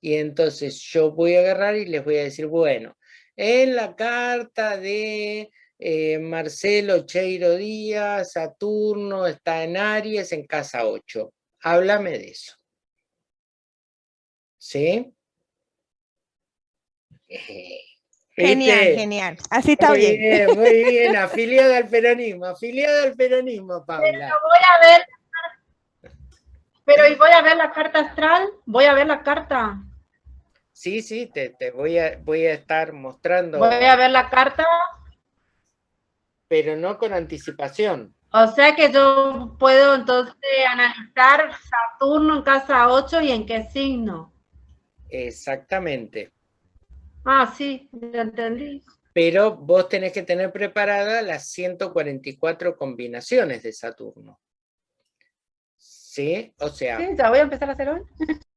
[SPEAKER 1] Y entonces yo voy a agarrar y les voy a decir, bueno, en la carta de eh, Marcelo Cheiro Díaz, Saturno, está en Aries, en casa 8. Háblame de eso. ¿Sí?
[SPEAKER 4] Genial, genial. Así está
[SPEAKER 1] muy bien. Muy bien, afiliada al peronismo, afiliada al peronismo, Paula. Pero
[SPEAKER 5] voy a ver, pero ¿y voy a ver la carta astral? ¿Voy a ver la carta?
[SPEAKER 1] Sí, sí, te, te voy, a, voy a estar mostrando.
[SPEAKER 5] Voy a ver la carta
[SPEAKER 1] pero no con anticipación.
[SPEAKER 5] O sea que yo puedo entonces analizar Saturno en casa 8 y en qué signo.
[SPEAKER 1] Exactamente.
[SPEAKER 5] Ah, sí, ya entendí.
[SPEAKER 1] Pero vos tenés que tener preparadas las 144 combinaciones de Saturno. ¿Sí? O sea...
[SPEAKER 5] Sí, ya voy a empezar a hacer hoy.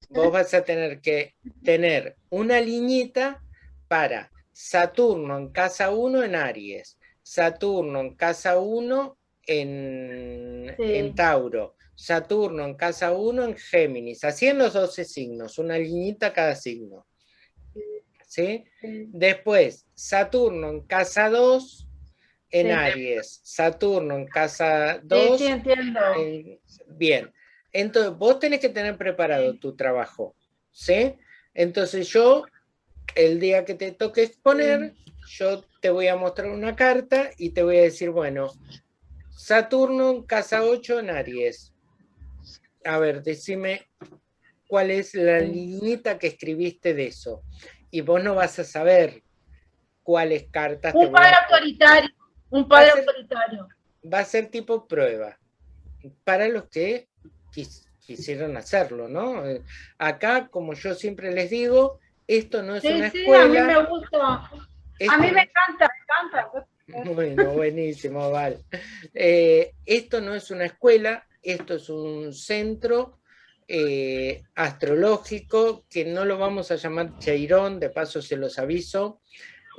[SPEAKER 1] Vos vas a tener que tener una liñita para Saturno en casa 1 en Aries, Saturno en casa 1 en, Tauro, Saturno en casa 1 en Géminis, así en los 12 signos, una liñita cada signo. ¿Sí? Después, Saturno en casa 2 en Aries, Saturno en casa 2.
[SPEAKER 5] Sí, entiendo.
[SPEAKER 1] bien, entonces vos tenés que tener preparado tu trabajo, ¿sí? Entonces yo, el día que te toque exponer, yo te voy a mostrar una carta y te voy a decir, bueno, Saturno en casa 8 en Aries. A ver, decime cuál es la liñita que escribiste de eso. Y vos no vas a saber cuáles cartas...
[SPEAKER 5] Un padre autoritario, un padre autoritario.
[SPEAKER 1] Va a ser tipo prueba, para los que quisieron hacerlo, ¿no? Acá, como yo siempre les digo, esto no es una sí, escuela. a mí
[SPEAKER 5] me gusta. a mí me encanta, me encanta.
[SPEAKER 1] Bueno, buenísimo, Val. Eh, esto no es una escuela, esto es un centro eh, astrológico que no lo vamos a llamar Cheirón, de paso se los aviso,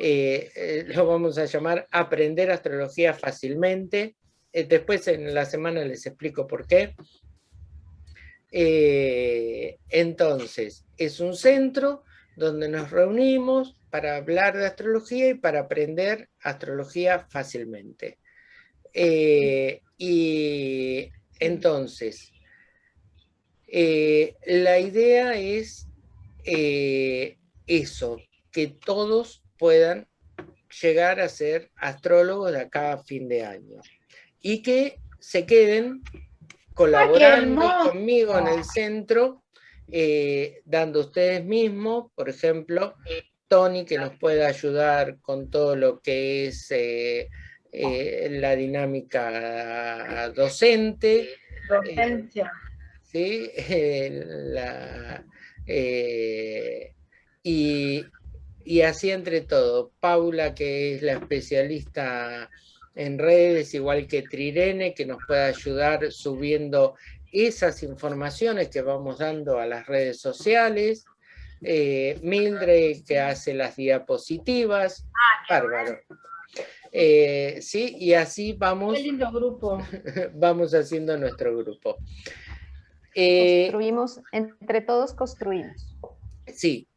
[SPEAKER 1] eh, lo vamos a llamar Aprender Astrología Fácilmente. después en la semana les explico por qué. entonces, es un centro donde nos reunimos para hablar de astrología y para aprender astrología fácilmente. Eh, y entonces, eh, la idea es eh, eso, que todos puedan llegar a ser astrólogos de acá a fin de año y que se queden colaborando conmigo en el centro eh, dando ustedes mismos, por ejemplo, Tony que nos puede ayudar con todo lo que es eh, eh, la dinámica docente.
[SPEAKER 5] Docencia.
[SPEAKER 1] ¿sí? y, y así entre todo. Paula, que es la especialista en redes, igual que Trirene, que nos puede ayudar subiendo esas informaciones que vamos dando a las redes sociales, eh, Mildred que hace las diapositivas, ah, bárbaro. Eh, sí, y así vamos,
[SPEAKER 5] lindo grupo.
[SPEAKER 1] vamos haciendo nuestro grupo.
[SPEAKER 3] Eh, construimos, entre todos construimos.
[SPEAKER 1] Sí.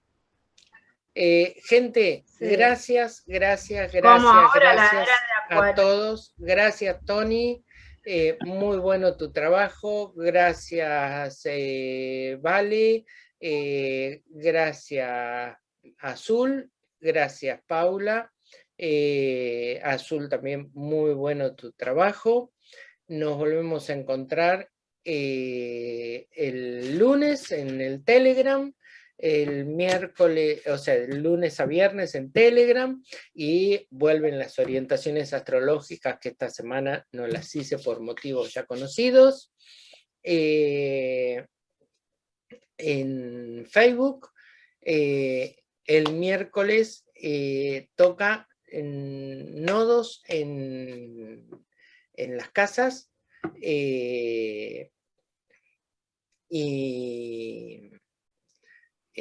[SPEAKER 1] gente, gracias, gracias, gracias, gracias a todos. Gracias, Tony. Eh, muy bueno tu trabajo, gracias eh, Vale, eh, gracias Azul, gracias Paula, Azul también muy bueno tu trabajo. Nos volvemos a encontrar el lunes en el Telegram el miércoles, o sea, el lunes a viernes en Telegram y vuelven las orientaciones astrológicas que esta semana no las hice por motivos ya conocidos. Eh, en Facebook, eh, el miércoles eh, toca en nodos en, en las casas y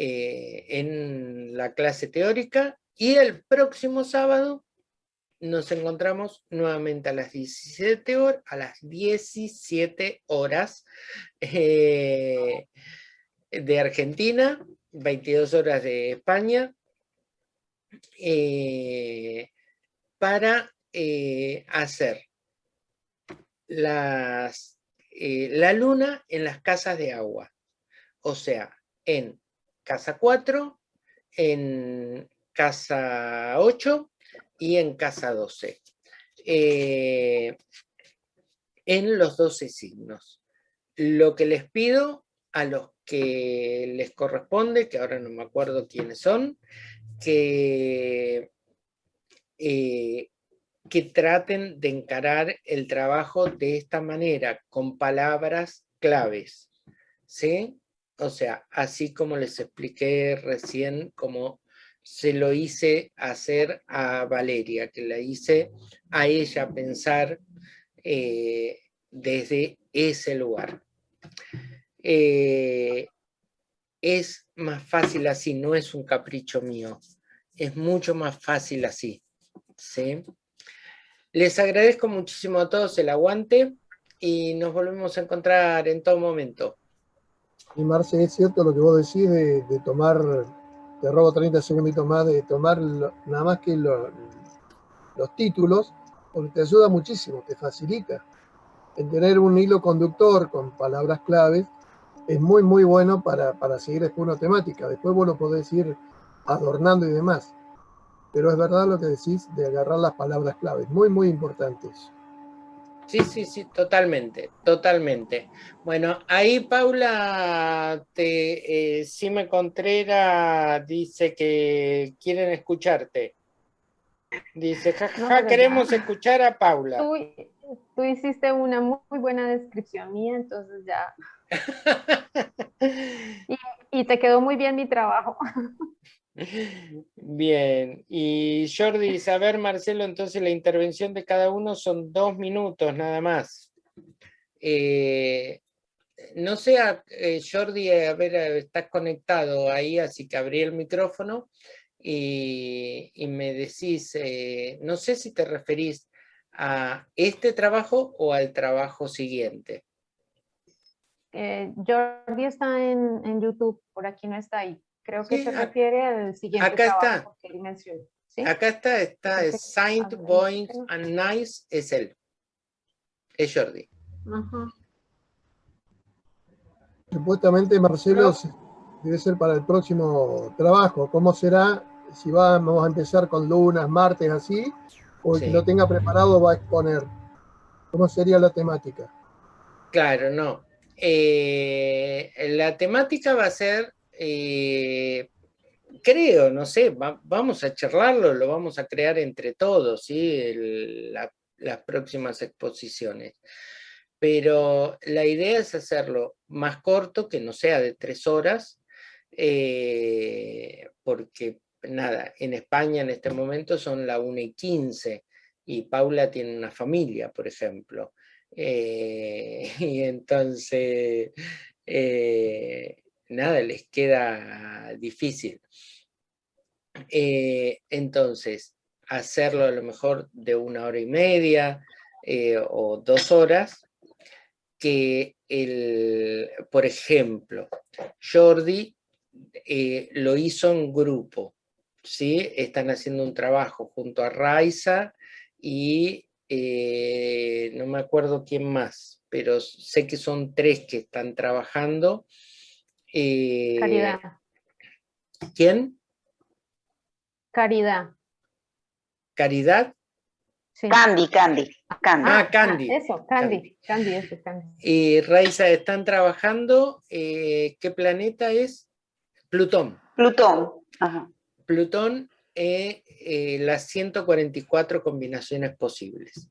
[SPEAKER 1] eh, en la clase teórica y el próximo sábado nos encontramos nuevamente a las 17 horas, a las 17 horas eh, de Argentina, 22 horas de España, eh, para hacer las, la luna en las casas de agua, o sea, en casa 4, en casa 8 y en casa 12. Eh, en los 12 signos. Lo que les pido a los que les corresponde, que ahora no me acuerdo quiénes son, que, eh, que traten de encarar el trabajo de esta manera, con palabras claves. ¿Sí? O sea, así como les expliqué recién, como se lo hice hacer a Valeria, que la hice a ella pensar eh, desde ese lugar. Eh, es más fácil así, no es un capricho mío, es mucho más fácil así. ¿sí? Les agradezco muchísimo a todos el aguante y nos volvemos a encontrar en todo momento.
[SPEAKER 2] Y Marce, es cierto lo que vos decís de, tomar, te robo 30 segunditos más, de tomar nada más que los títulos, porque te ayuda muchísimo, te facilita. El tener un hilo conductor con palabras claves es muy, muy bueno para, para seguir después una temática. Después vos lo podés ir adornando y demás. Pero es verdad lo que decís de agarrar las palabras claves. Muy, muy importantes.
[SPEAKER 1] Sí, sí, sí, totalmente, totalmente. Bueno, ahí Paula, te, eh, Sime Contreras dice que quieren escucharte. Dice, jajaja, queremos escuchar a Paula.
[SPEAKER 3] Tú, hiciste una muy, buena descripción mía, entonces ya. y, y te quedó muy bien mi trabajo.
[SPEAKER 1] Bien, y Jordi, saber Marcelo, entonces la intervención de cada uno son dos minutos nada más. Eh, no sé, eh, Jordi, a ver, estás conectado ahí, así que abrí el micrófono y, me decís, eh, no sé si te referís a este trabajo o al trabajo siguiente.
[SPEAKER 3] Jordi está en, en YouTube, por aquí no está ahí. Creo que se refiere al siguiente
[SPEAKER 1] acá está. que él mencionó. Acá está, está es Saint Point and Nice, es él. Es Jordi.
[SPEAKER 2] Supuestamente Marcelo debe ser para el próximo trabajo. ¿Cómo será? Si vamos a empezar con lunas, martes, así, o el que lo tenga preparado va a exponer. ¿Cómo sería la temática?
[SPEAKER 1] Claro, no. Eh, la temática va a ser eh, creo, no sé, vamos a charlarlo, lo vamos a crear entre todos, las próximas exposiciones. Pero la idea es hacerlo más corto, que no sea de tres horas, eh, porque nada, en España en este momento son la 1 y 15 y Paula tiene una familia, por ejemplo. Eh, y entonces nada les queda difícil. Eh, entonces, hacerlo a lo mejor de una hora y media eh, o dos horas, que el, por ejemplo, Jordi eh, lo hizo en grupo, ¿sí? Están haciendo un trabajo junto a Raiza y no me acuerdo quién más, pero sé que son tres que están trabajando
[SPEAKER 3] eh, Caridad.
[SPEAKER 1] ¿Quién?
[SPEAKER 3] Caridad.
[SPEAKER 1] ¿Caridad?
[SPEAKER 6] Candy, Candy,
[SPEAKER 1] Candy. Ah, Candy.
[SPEAKER 3] Ah, eso, Candy, Candy, eso, Candy.
[SPEAKER 1] Y Raiza, están trabajando, eh, ¿qué planeta es? Plutón.
[SPEAKER 6] Plutón,
[SPEAKER 1] Plutón, eh, las 144 combinaciones posibles.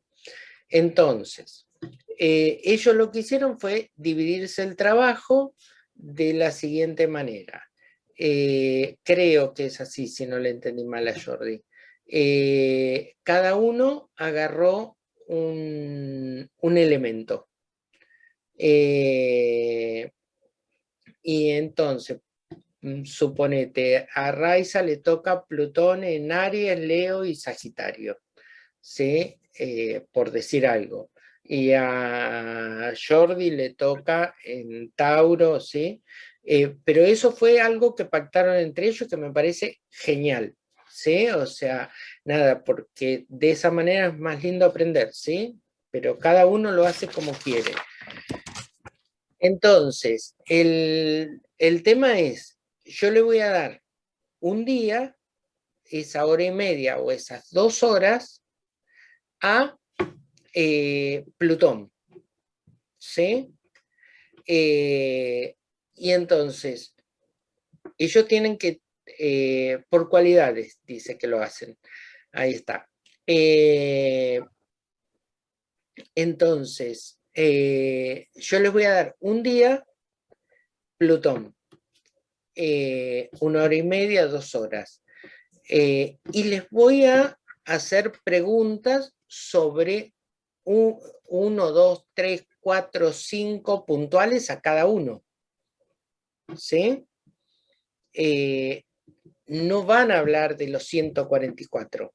[SPEAKER 1] Entonces, ellos lo que hicieron fue dividirse el trabajo de la siguiente manera. Eh, creo que es así, si no le entendí mal a Jordi. Eh, cada uno agarró un, elemento. Eh, y entonces, mm, suponete, a Raiza le toca Plutón en Aries, Leo y Sagitario, ¿sí? por decir algo y a Jordi le toca en Tauro, ¿sí? Eh, pero eso fue algo que pactaron entre ellos que me parece genial, ¿sí? O sea, nada, porque de esa manera es más lindo aprender, ¿sí? Pero cada uno lo hace como quiere. Entonces, el, el tema es, yo le voy a dar un día, esa hora y media o esas dos horas, a eh, Plutón. ¿Sí? Eh, y entonces, ellos tienen que, eh, por cualidades, dice que lo hacen. Ahí está. entonces, yo les voy a dar un día Plutón. una hora y media, dos horas. y les voy a hacer preguntas sobre uno, dos, tres, cuatro, cinco puntuales a cada uno. ¿Sí? Eh, no van a hablar de los 144,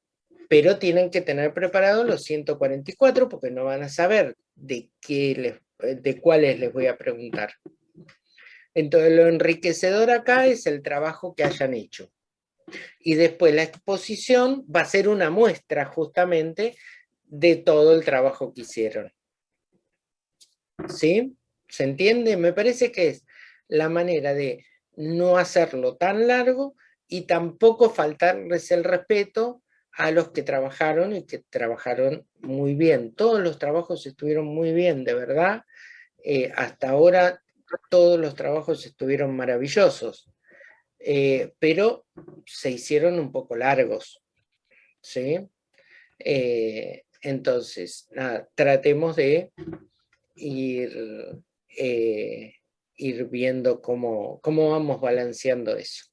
[SPEAKER 1] pero tienen que tener preparados los 144 porque no van a saber de, qué de cuáles les voy a preguntar. Entonces lo enriquecedor acá es el trabajo que hayan hecho. Y después la exposición va a ser una muestra justamente de todo el trabajo que hicieron. ¿Sí? ¿Se entiende? Me parece que es la manera de no hacerlo tan largo y tampoco faltarles el respeto a los que trabajaron y que trabajaron muy bien. Todos los trabajos estuvieron muy bien, de verdad. Eh, hasta ahora todos los trabajos estuvieron maravillosos, eh, pero se hicieron un poco largos. ¿sí? Eh, entonces, nada, tratemos de ir, ir viendo cómo, cómo vamos balanceando eso.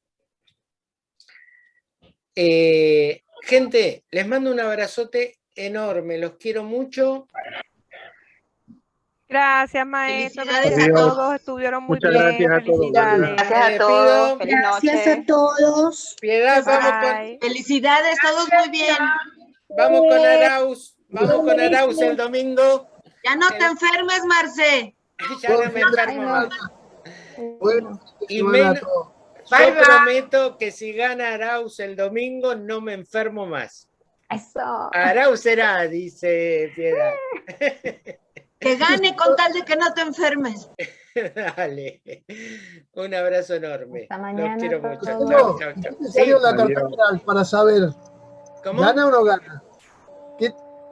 [SPEAKER 1] Gente, les mando un abrazote enorme, los quiero mucho.
[SPEAKER 4] Gracias, maestro. Gracias a todos, estuvieron muy
[SPEAKER 1] Muchas
[SPEAKER 4] bien.
[SPEAKER 1] Gracias a
[SPEAKER 4] Felicidades.
[SPEAKER 6] Gracias a todos.
[SPEAKER 7] Gracias a todos.
[SPEAKER 1] Piedad, vamos con,
[SPEAKER 7] Felicidades, todos muy bien.
[SPEAKER 1] vamos con Arauz, vamos con Arauz el domingo.
[SPEAKER 7] Ya no te enfermes, Marce.
[SPEAKER 1] Ya no me enfermo más.
[SPEAKER 2] Bueno,
[SPEAKER 1] Y menos-. Yo prometo que si gana Arauz el domingo no me enfermo más.
[SPEAKER 3] Eso.
[SPEAKER 1] Arauz será, dice Piedad.
[SPEAKER 7] Que gane con tal de que no te enfermes.
[SPEAKER 1] Dale. Un abrazo enorme.
[SPEAKER 3] Hasta
[SPEAKER 1] Los
[SPEAKER 3] mañana
[SPEAKER 1] quiero
[SPEAKER 3] a
[SPEAKER 1] mucho. Chau, chau, chau.
[SPEAKER 2] ¿Qué
[SPEAKER 1] Sí,
[SPEAKER 2] la carta para saber,
[SPEAKER 1] ¿Cómo?
[SPEAKER 2] gana o no gana?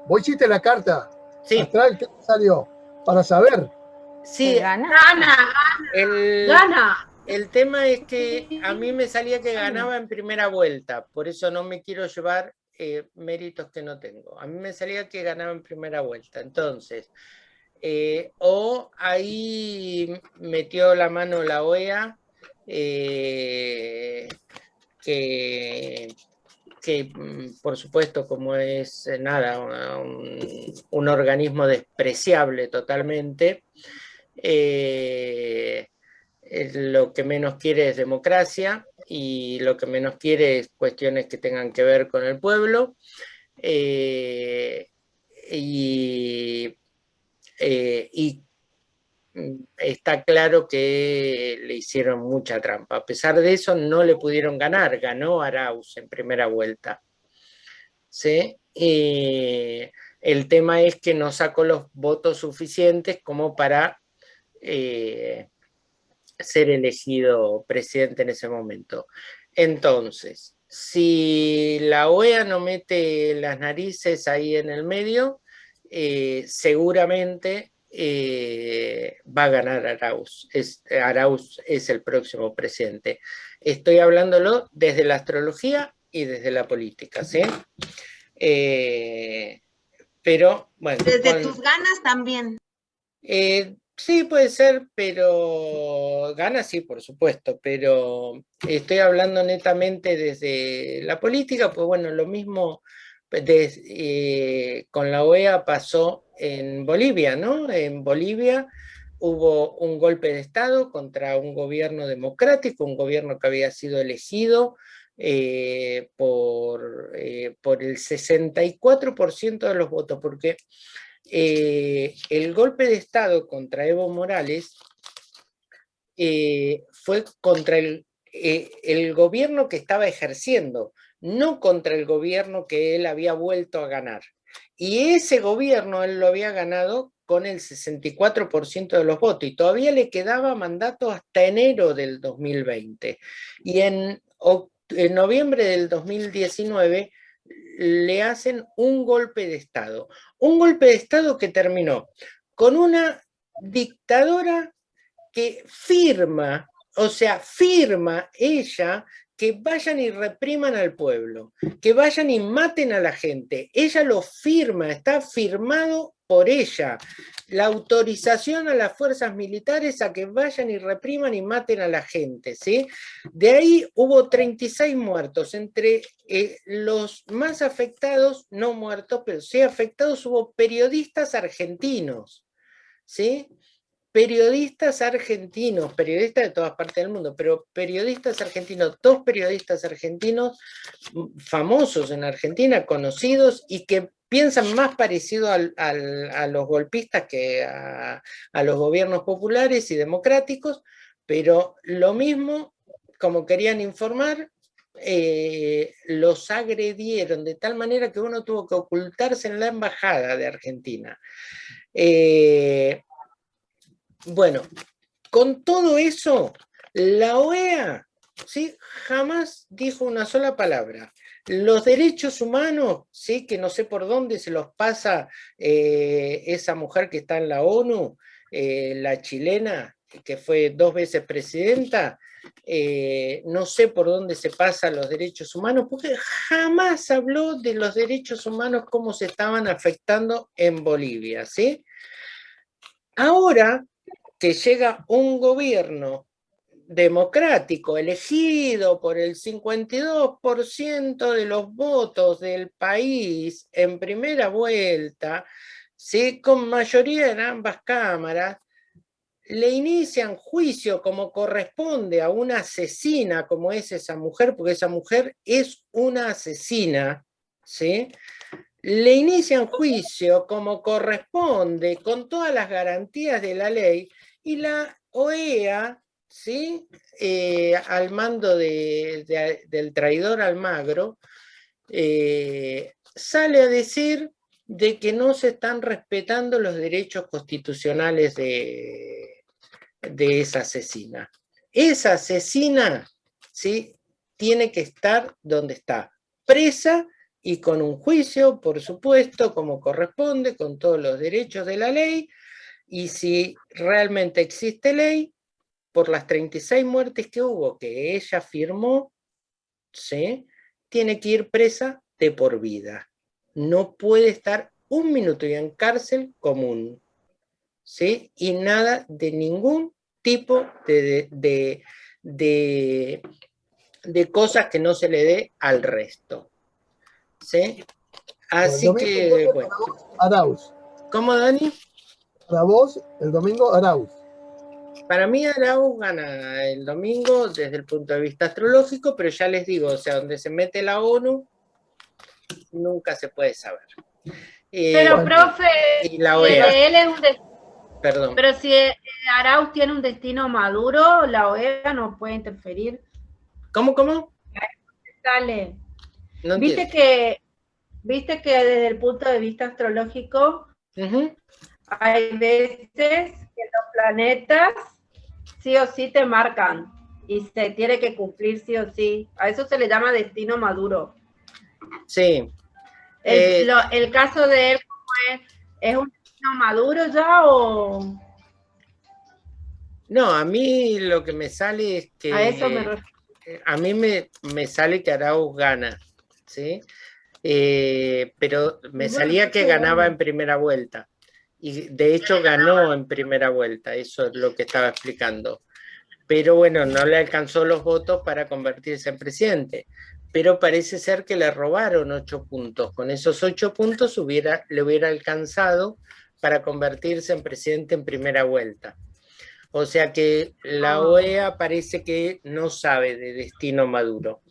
[SPEAKER 2] ¿Vos hiciste la carta
[SPEAKER 1] Sí,
[SPEAKER 2] astral? ¿Qué te salió? Para saber.
[SPEAKER 1] sí.
[SPEAKER 3] ¿Se gana?
[SPEAKER 5] Gana,
[SPEAKER 1] El,
[SPEAKER 5] gana.
[SPEAKER 1] el tema es que a mí me salía que ganaba en primera vuelta, por eso no me quiero llevar eh, méritos que no tengo. A mí me salía que ganaba en primera vuelta. Entonces, eh, o ahí metió la mano la OEA, eh, que, que, mm, por supuesto como es eh, nada, un, organismo despreciable totalmente, eh, lo que menos quiere es democracia y lo que menos quiere es cuestiones que tengan que ver con el pueblo. eh, y, eh, y está claro que le hicieron mucha trampa. A pesar de eso, no le pudieron ganar. Ganó Arauz en primera vuelta. ¿Sí? Eh, el tema es que no sacó los votos suficientes como para eh, ser elegido presidente en ese momento. Entonces, si la OEA no mete las narices ahí en el medio, eh, seguramente eh, va a ganar Arauz. Es, Arauz es el próximo presidente. Estoy hablándolo desde la astrología y desde la política, ¿sí? Eh, pero, bueno.
[SPEAKER 7] Desde
[SPEAKER 1] con-
[SPEAKER 7] tus ganas también.
[SPEAKER 1] eh, sí, puede ser, pero gana sí, por supuesto, pero estoy hablando netamente desde la política, pues bueno, lo mismo des- eh, con la OEA pasó en Bolivia, ¿no? En Bolivia hubo un golpe de Estado contra un gobierno democrático, un gobierno que había sido elegido eh, por, eh, por el 64% de los votos, porque eh, el golpe de Estado contra Evo Morales fue contra el gobierno que estaba ejerciendo, no contra el gobierno que él había vuelto a ganar. Y ese gobierno él lo había ganado con el 64% de los votos y todavía le quedaba mandato hasta enero del 2020. Y en, noviembre del 2019 le hacen un golpe de Estado. Un golpe de Estado que terminó con una dictadora que firma, o sea, firma ella que vayan y repriman al pueblo, que vayan y maten a la gente. Ella lo firma, está firmado por ella. La autorización a las fuerzas militares a que vayan y repriman y maten a la gente, ¿sí? De ahí hubo 36 muertos, entre eh, los más afectados, no muertos, pero sí afectados, hubo periodistas argentinos, ¿sí? Periodistas argentinos, periodistas de todas partes del mundo, pero periodistas argentinos, dos periodistas argentinos mm, famosos en Argentina, conocidos y que piensan más parecido al- a los golpistas que a, a los gobiernos populares y democráticos, pero lo mismo, como querían informar, eh, los agredieron de tal manera que uno tuvo que ocultarse en la embajada de Argentina. Eh, bueno, con todo eso, la OEA ¿sí? jamás dijo una sola palabra. Los derechos humanos, sí, que no sé por dónde se los pasa eh, esa mujer que está en la ONU, eh, la chilena, que fue dos veces presidenta, eh, no sé por dónde se pasan los derechos humanos, porque jamás habló de los derechos humanos, cómo se estaban afectando en Bolivia, ¿sí? Ahora que llega un gobierno democrático, elegido por el 52% de los votos del país en primera vuelta, ¿sí? con mayoría en ambas cámaras, le inician juicio como corresponde a una asesina como es esa mujer, porque esa mujer es una asesina, ¿sí? le inician juicio como corresponde, con todas las garantías de la ley, y la OEA ¿sí? Eh, al mando del traidor Almagro, eh, sale a decir de que no se están respetando los derechos constitucionales de, de esa asesina. Esa asesina ¿sí? tiene que estar donde está, presa y con un juicio, por supuesto, como corresponde, con todos los derechos de la ley, y si realmente existe ley, por las 36 muertes que hubo que ella firmó, ¿sí? tiene que ir presa de por vida. No puede estar un minuto y en cárcel común. ¿sí? Y nada de ningún tipo de, de, de, cosas que no se le dé al resto. ¿sí? Así que, bueno.
[SPEAKER 2] Arauz.
[SPEAKER 1] ¿Cómo, Dani?
[SPEAKER 2] Para vos, el domingo Arauz.
[SPEAKER 1] Para mí Arauz gana el domingo desde el punto de vista astrológico, pero ya les digo, o sea, donde se mete la ONU, nunca se puede saber.
[SPEAKER 5] Eh, pero, profe,
[SPEAKER 1] y la OEA.
[SPEAKER 5] él es un
[SPEAKER 1] Perdón.
[SPEAKER 5] Pero si Arauz tiene un destino maduro, la OEA no puede interferir.
[SPEAKER 1] ¿Cómo, cómo?
[SPEAKER 5] Dale. viste que viste que desde el punto de vista astrológico hay veces que los planetas sí o sí te marcan y se tiene que cumplir sí o sí. A eso se le llama destino maduro.
[SPEAKER 1] Sí.
[SPEAKER 5] El, eh, caso de él, es? ¿Es un destino maduro ya o...?
[SPEAKER 1] No, a mí lo que me sale es que...
[SPEAKER 5] A eso me
[SPEAKER 1] A mí me, me sale que Arauz gana, ¿sí? Eh, pero me salía que ganaba en primera vuelta y de hecho ganó en primera vuelta, eso es lo que estaba explicando. Pero bueno, no le alcanzó los votos para convertirse en presidente. Pero parece ser que le robaron ocho puntos. Con esos ocho puntos hubiera, le hubiera alcanzado para convertirse en presidente en primera vuelta. O sea que la ah. OEA parece que no sabe de destino maduro.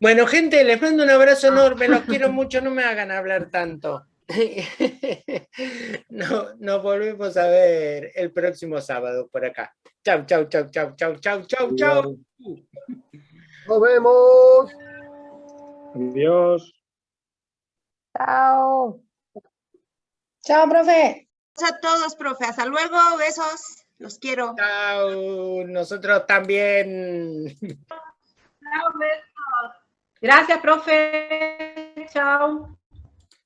[SPEAKER 1] Bueno, gente, les mando un abrazo enorme, los quiero mucho, no me hagan hablar tanto. no, nos volvemos a ver el próximo sábado por acá. Chau, chau, chau, chau, chau, chau, chau, chau.
[SPEAKER 2] Nos vemos.
[SPEAKER 8] Adiós.
[SPEAKER 3] Chao.
[SPEAKER 7] Chao, profe. A todos, profe. Hasta luego. Besos. Los quiero.
[SPEAKER 1] Chao. Nosotros también.
[SPEAKER 5] Chao, besos. Gracias, profe. Chao.